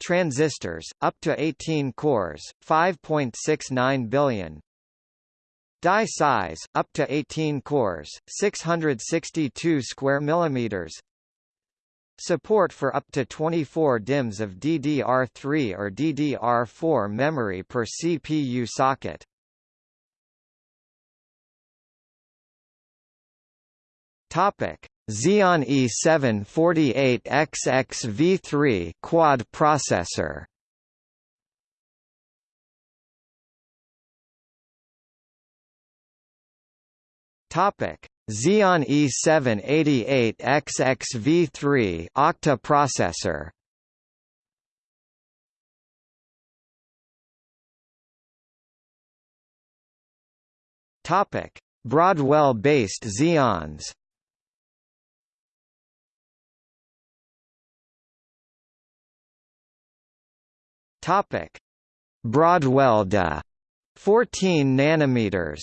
Transistors, up to 18 cores, 5.69 billion, Die size, up to 18 cores, 662 square millimeters. Support for up to 24 DIMMs of DDR3 or DDR4 memory per CPU socket. Topic: Xeon E748XX V3 quad processor. Topic: Xeon E788XX Octa processor. Topic: Broadwell-based Xeons. Topic: Broadwell DA 14 nanometers.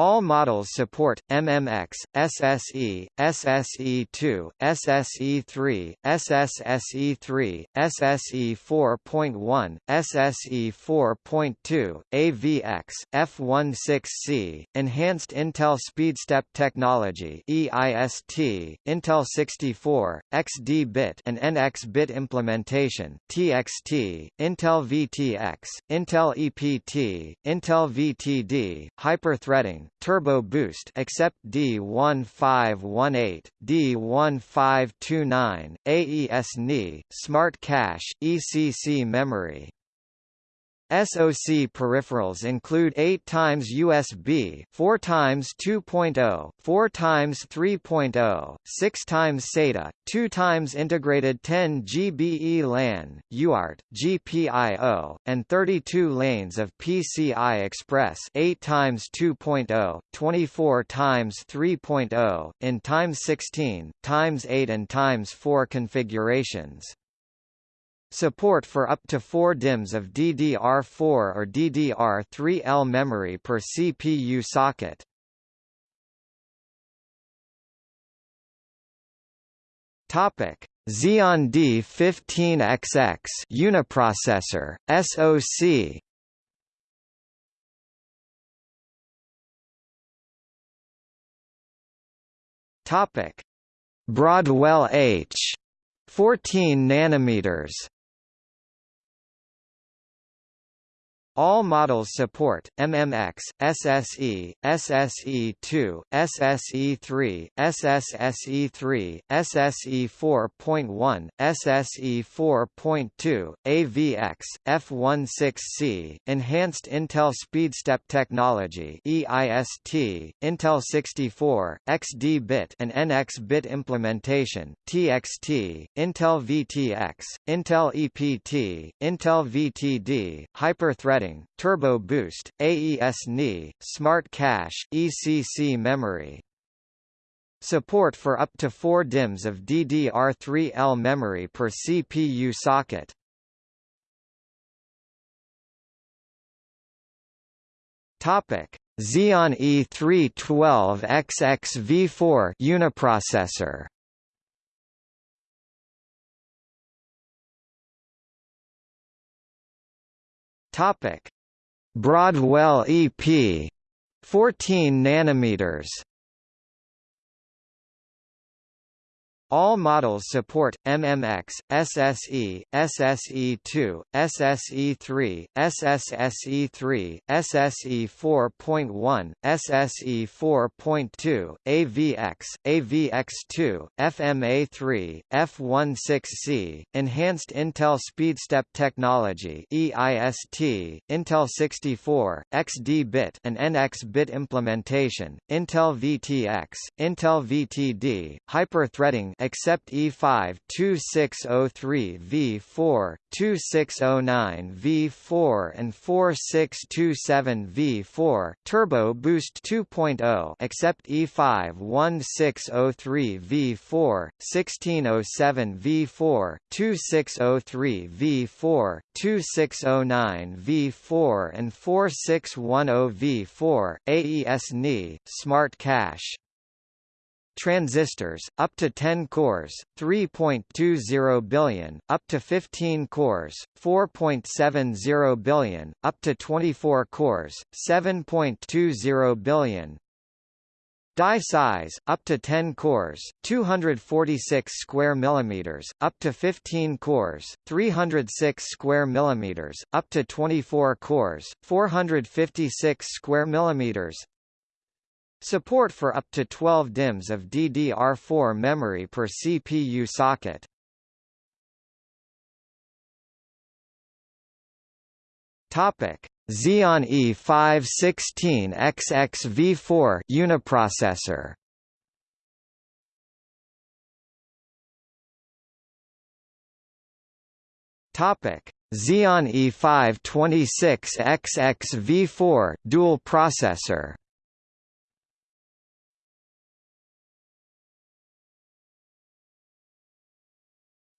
All models support MMX, SSE, SSE2, SSE3, SSSE3, SSE4.1, SSE4.2, AVX, F16C, Enhanced Intel SpeedStep Technology EIST, Intel 64, XD-bit and NX-bit implementation TXT, Intel VTX, Intel EPT, Intel VTD, hyperthreading, Turbo Boost except D1518, D1529, AES NI, Smart Cache, ECC memory. SoC peripherals include 8 times USB, 4 times 2.0, 4 times 3.0, 6 times SATA, 2 times integrated 10 GBE LAN, UART, GPIO, and 32 lanes of PCI Express 8 times 2.0, 24 times 3.0, in times 16, times 8 and times 4 configurations. Support for up to 4 DIMMs of DDR4 or DDR3L memory per CPU socket. Topic: Xeon D15XX uniprocessor SoC. Topic: Broadwell H 14 nanometers All models support MMX, SSE, SSE2, SSE3, SSSE3, SSE4.1, SSE4.2, AVX, F16C, Enhanced Intel SpeedStep Technology EIST, Intel 64, XD-bit and NX-bit implementation, TXT, Intel VTX, Intel EPT, Intel VTD, Hyper-threading Turbo Boost, AES-NI, Smart Cache, ECC memory. Support for up to 4 DIMMs of DDR3L memory per CPU socket. Topic: Xeon E312XX V4 uniprocessor. Topic: Broadwell EP 14 nanometers All models support MMX, SSE, SSE2, SSE3, SSSE3, SSE4.1, SSE4.2, AVX, AVX2, FMA3, F16C, Enhanced Intel SpeedStep Technology EIST, Intel 64, XD-bit and NX-bit implementation, Intel VTX, Intel VTD, hyper-threading except E5 2603 V4, 2609 V4 and 4627 V4 Turbo Boost 2.0 except E5 1603 V4, 1607 V4, 2603 V4, 2609 V4 and 4610 V4 AES-NI Smart Cache transistors, up to 10 cores, 3.20 billion, up to 15 cores, 4.70 billion, up to 24 cores, 7.20 billion. Die size up to 10 cores, 246 square millimeters, up to 15 cores, 306 square millimeters, up to 24 cores, 456 square millimeters. Support for up to 12 DIMMs of DDR4 memory per CPU socket. Topic: Xeon E516XX V4 uniprocessor. Topic: Xeon E526XX V4 dual processor.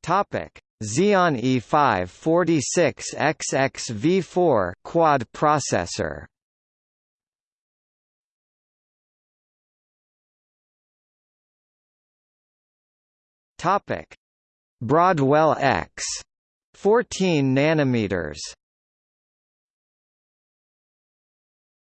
Topic: Xeon E546XX V4 quad processor. Topic: Broadwell X 14 nanometers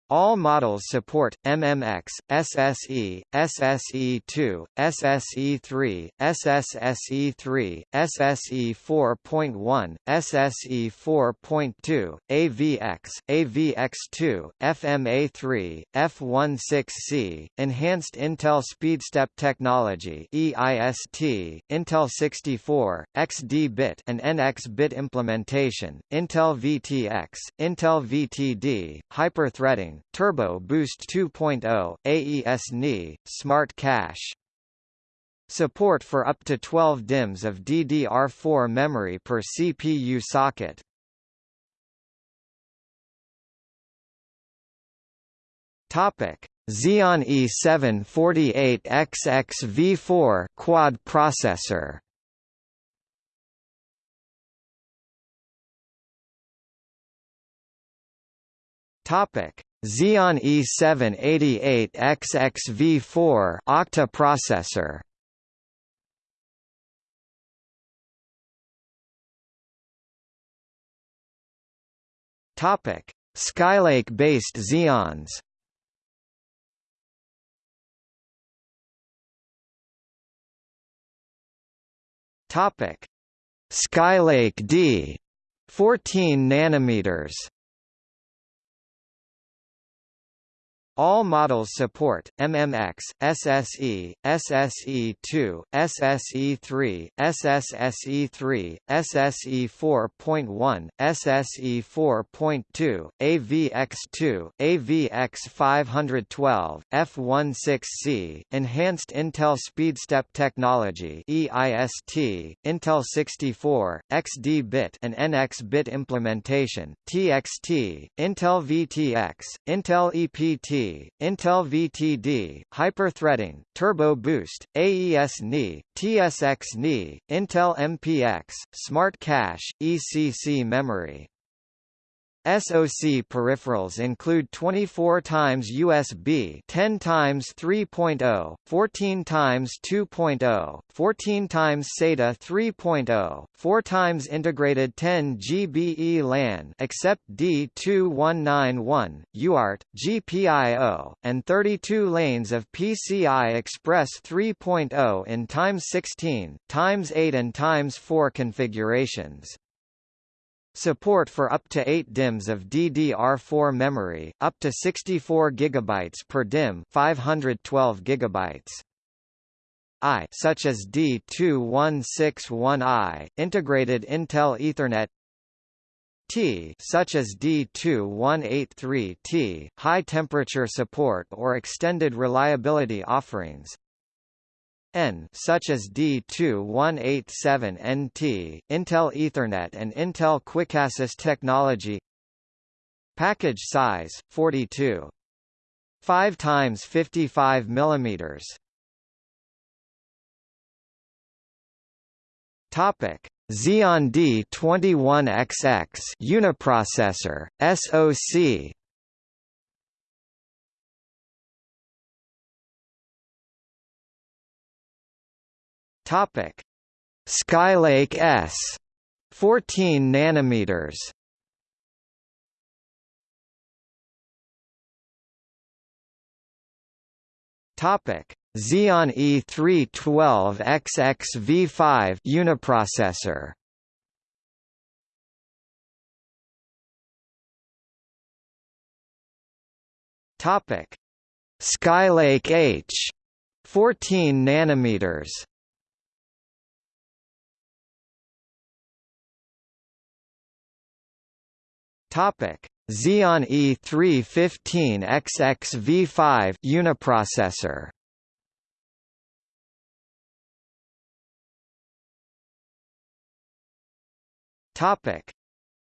All models support MMX, SSE, SSE2, SSE3, SSSE3, SSE4.1, SSE4.2, AVX, AVX2, FMA3, F16C, Enhanced Intel SpeedStep Technology EIST, Intel 64, XD-bit and NX-bit implementation, Intel VTX, Intel VTD, hyper-threading, Turbo Boost 2.0, AES-NI, Smart Cache. Support for up to 12 DIMMs of DDR4 memory per CPU socket. Topic: Xeon E748XX quad processor. Topic: Xeon E788XX-V4 octa processor. Topic: Skylake-based Xeons. Topic: Skylake D 14 nanometers All models support MMX, SSE, SSE2, SSE3, SSSE3, SSE4.1, SSE4.2, AVX2, AVX512, F16C, Enhanced Intel SpeedStep Technology EIST, Intel 64, XD-bit and NX-bit implementation TXT, Intel VTX, Intel EPT Intel VTD, Hyper-threading, Turbo Boost, AES-NI, TSX-NI, Intel MPX, Smart Cache, ECC memory SoC peripherals include 24 times USB 10 times 3.0, 14 times 2.0, 14 times SATA 3.0, 4 times integrated 10 GBE LAN except D2191, UART, GPIO, and 32 lanes of PCI Express 3.0 in times 16, times 8 and times 4 configurations. Support for up to 8 DIMMs of DDR4 memory, up to 64 GB per DIMM 512 GB. I such as D2161i, integrated Intel Ethernet T such as D2183T, high temperature support or extended reliability offerings N such as D2187NT, Intel Ethernet and Intel QuickAssist technology. Package size 42 5 times 55 millimeters. Topic. Xeon D21XX uniprocessor SoC Topic: Skylake S 14 nanometers. Topic: Xeon E312XX V5 uniprocessor. Topic: Skylake H 14 nanometers. Topic: Xeon E315XX-V5 uniprocessor. Topic: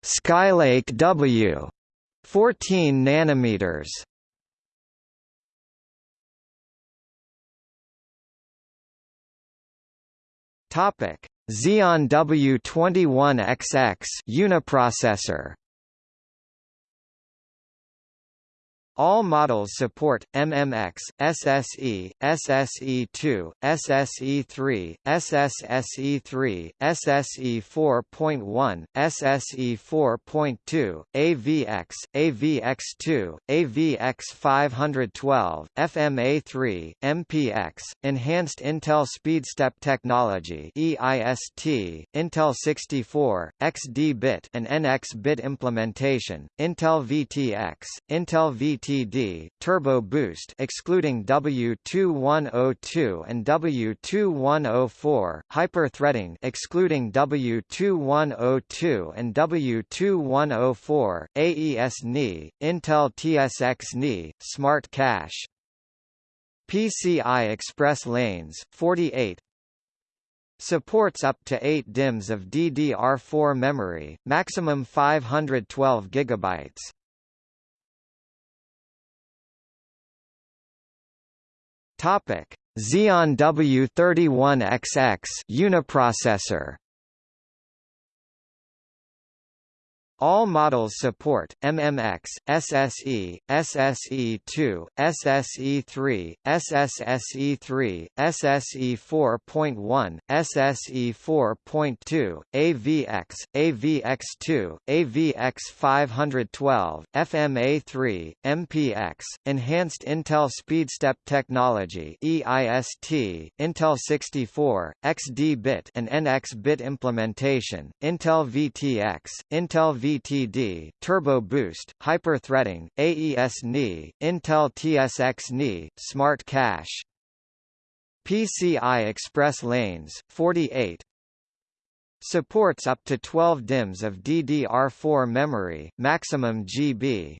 Skylake W 14 nanometers. Topic: Xeon W21XX uniprocessor. All models support MMX, SSE, SSE2, SSE3, SSSE3, SSE4.1, SSE4.2, AVX, AVX2, AVX512, FMA3, MPX, Enhanced Intel SpeedStep Technology EIST, Intel 64, XD-bit and NX-bit implementation, Intel VTX, Intel VT TD, Turbo Boost excluding W2102 and W2104, Hyper-threading excluding W2102 and W2104, AES-NI, Intel TSX-NI, Smart Cache PCI Express lanes, 48 Supports up to 8 DIMMs of DDR4 memory, maximum 512 GB. Topic: Xeon W31XX uniprocessor. All models support MMX, SSE, SSE2, SSE3, SSSE3, SSE4.1, SSE4.2, AVX, AVX2, AVX512, FMA3, MPX, Enhanced Intel SpeedStep Technology EIST, Intel 64, XD-bit and NX-bit implementation, Intel VTX, Intel V VTD, Turbo Boost, Hyper-threading, AES-NI, Intel TSX-NI, Smart Cache. PCI Express lanes, 48 Supports up to 12 DIMMs of DDR4 memory, maximum GB.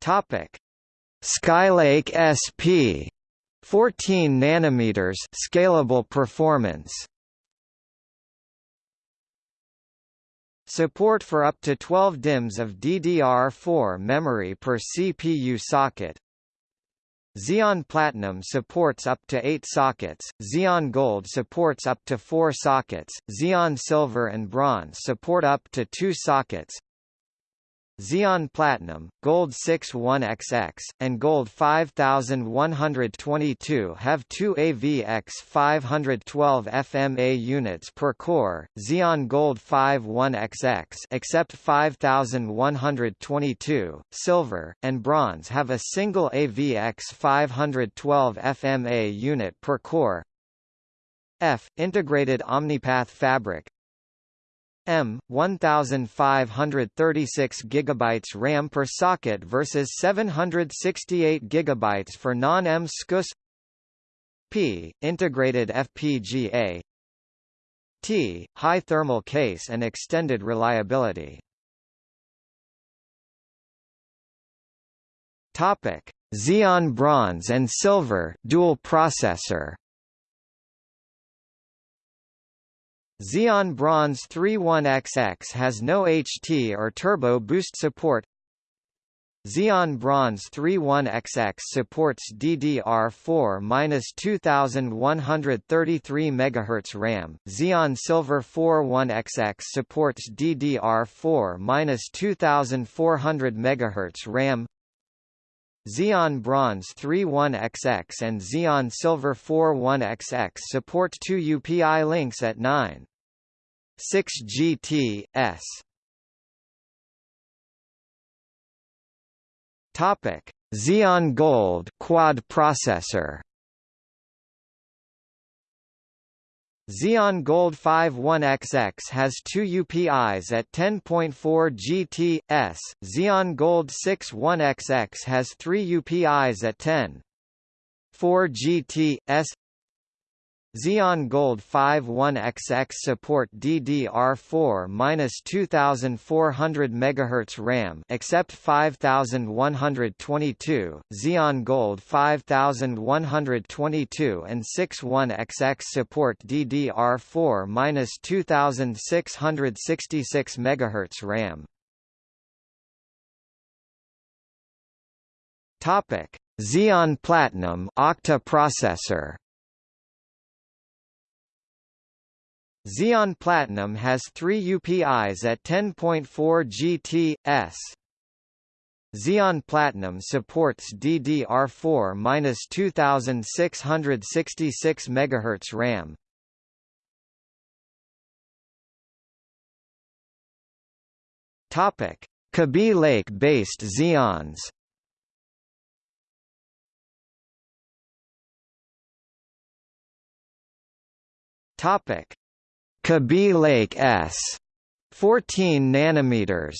Topic: Skylake SP 14 nanometers scalable performance Support for up to 12 DIMMs of DDR4 memory per CPU socket. Xeon Platinum supports up to 8 sockets, Xeon Gold supports up to 4 sockets, Xeon Silver and Bronze support up to 2 sockets, Xeon Platinum, Gold 61XX, and Gold 5122 have two AVX 512 FMA units per core. Xeon Gold 51XX except 5122, Silver, and Bronze have a single AVX 512 FMA unit per core. F integrated OmniPath fabric M 1536 GB RAM per socket versus 768 GB for non-M SKUs P integrated FPGA T high thermal case and extended reliability. Topic. Xeon Bronze and Silver dual processor Xeon Bronze 31XX has no HT or Turbo Boost support. Xeon Bronze 31XX supports DDR4-2133 MHz RAM. Xeon Silver 41XX supports DDR4-2400 MHz RAM. Xeon Bronze 31XX and Xeon Silver 41XX support two UPI links at 9. 6 GT S. Topic: Xeon Gold quad processor. Xeon Gold 51XX has two UPIs at 10.4 GT/s. Xeon Gold 61XX has three UPIs at 10.4 GT/s. Xeon Gold 51XX support DDR4-2400 MHz RAM except 5122, Xeon Gold 5122 and 61XX support DDR4-2666 MHz RAM. Topic: Xeon Platinum octa processor Xeon Platinum has three UPIs at 10.4 GT/s. Xeon Platinum supports DDR4-2666 MHz RAM. Topic: Kaby Lake-based Xeons. Topic: Kaby Lake S 14 nanometers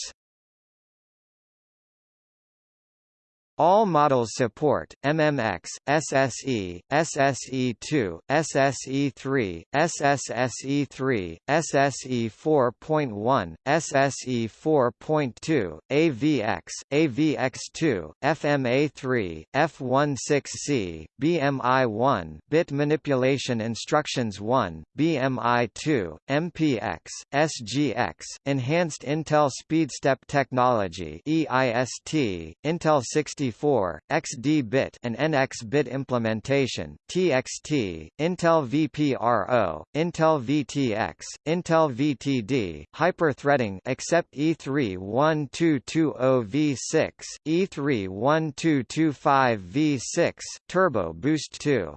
All models support MMX, SSE, SSE2, SSE3, SSSE3, SSE4.1, SSE4.2, AVX, AVX2, FMA3, F16C, BMI1, Bit Manipulation Instructions 1, BMI2, MPX, SGX, Enhanced Intel SpeedStep Technology EIST, Intel 60 64, XD-bit and NX-bit implementation, TXT, Intel VPRO, Intel VTX, Intel VTD, hyper-threading except E31220V6, E31225V6, Turbo Boost 2.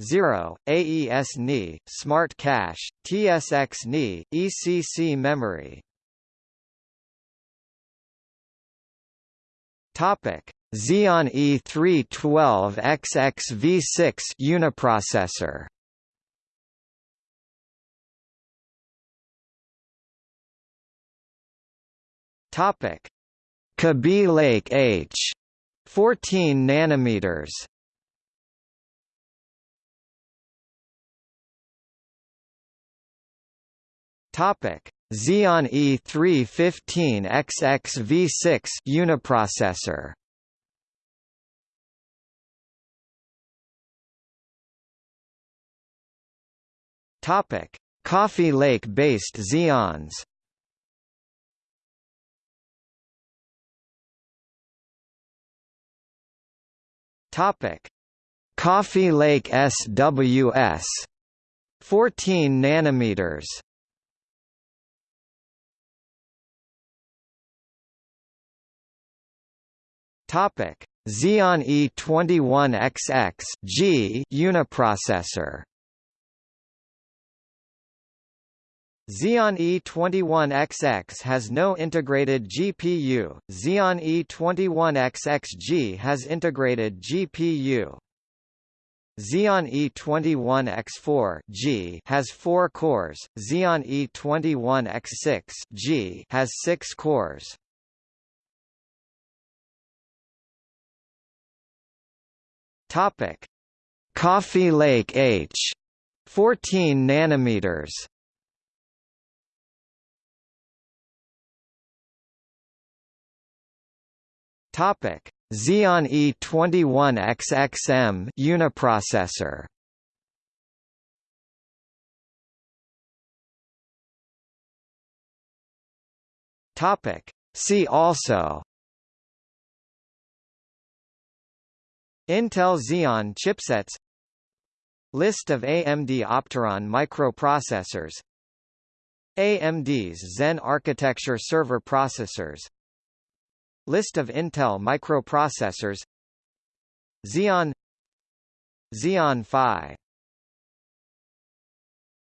0, AES NI, Smart Cache, TSX NI, ECC memory, Topic: Xeon E312XX V6 uniprocessor. Topic: Kaby Lake H 14 nanometers. Topic: Xeon E315XX V6 uniprocessor. Topic: Coffee Lake-based Xeons. Topic: Coffee Lake SWS 14 nanometers. Topic: Xeon E21XX G uniprocessor. Xeon E21XX has no integrated GPU. Xeon E21XXG has integrated GPU. Xeon E21X4 G has 4 cores. Xeon E21X6 G has 6 cores. Topic: Coffee Lake H 14 nanometers. Topic: Xeon E21XXM uniprocessor. Topic: See also Intel Xeon chipsets List of AMD Opteron microprocessors AMD's Zen architecture server processors List of Intel microprocessors Xeon Xeon Phi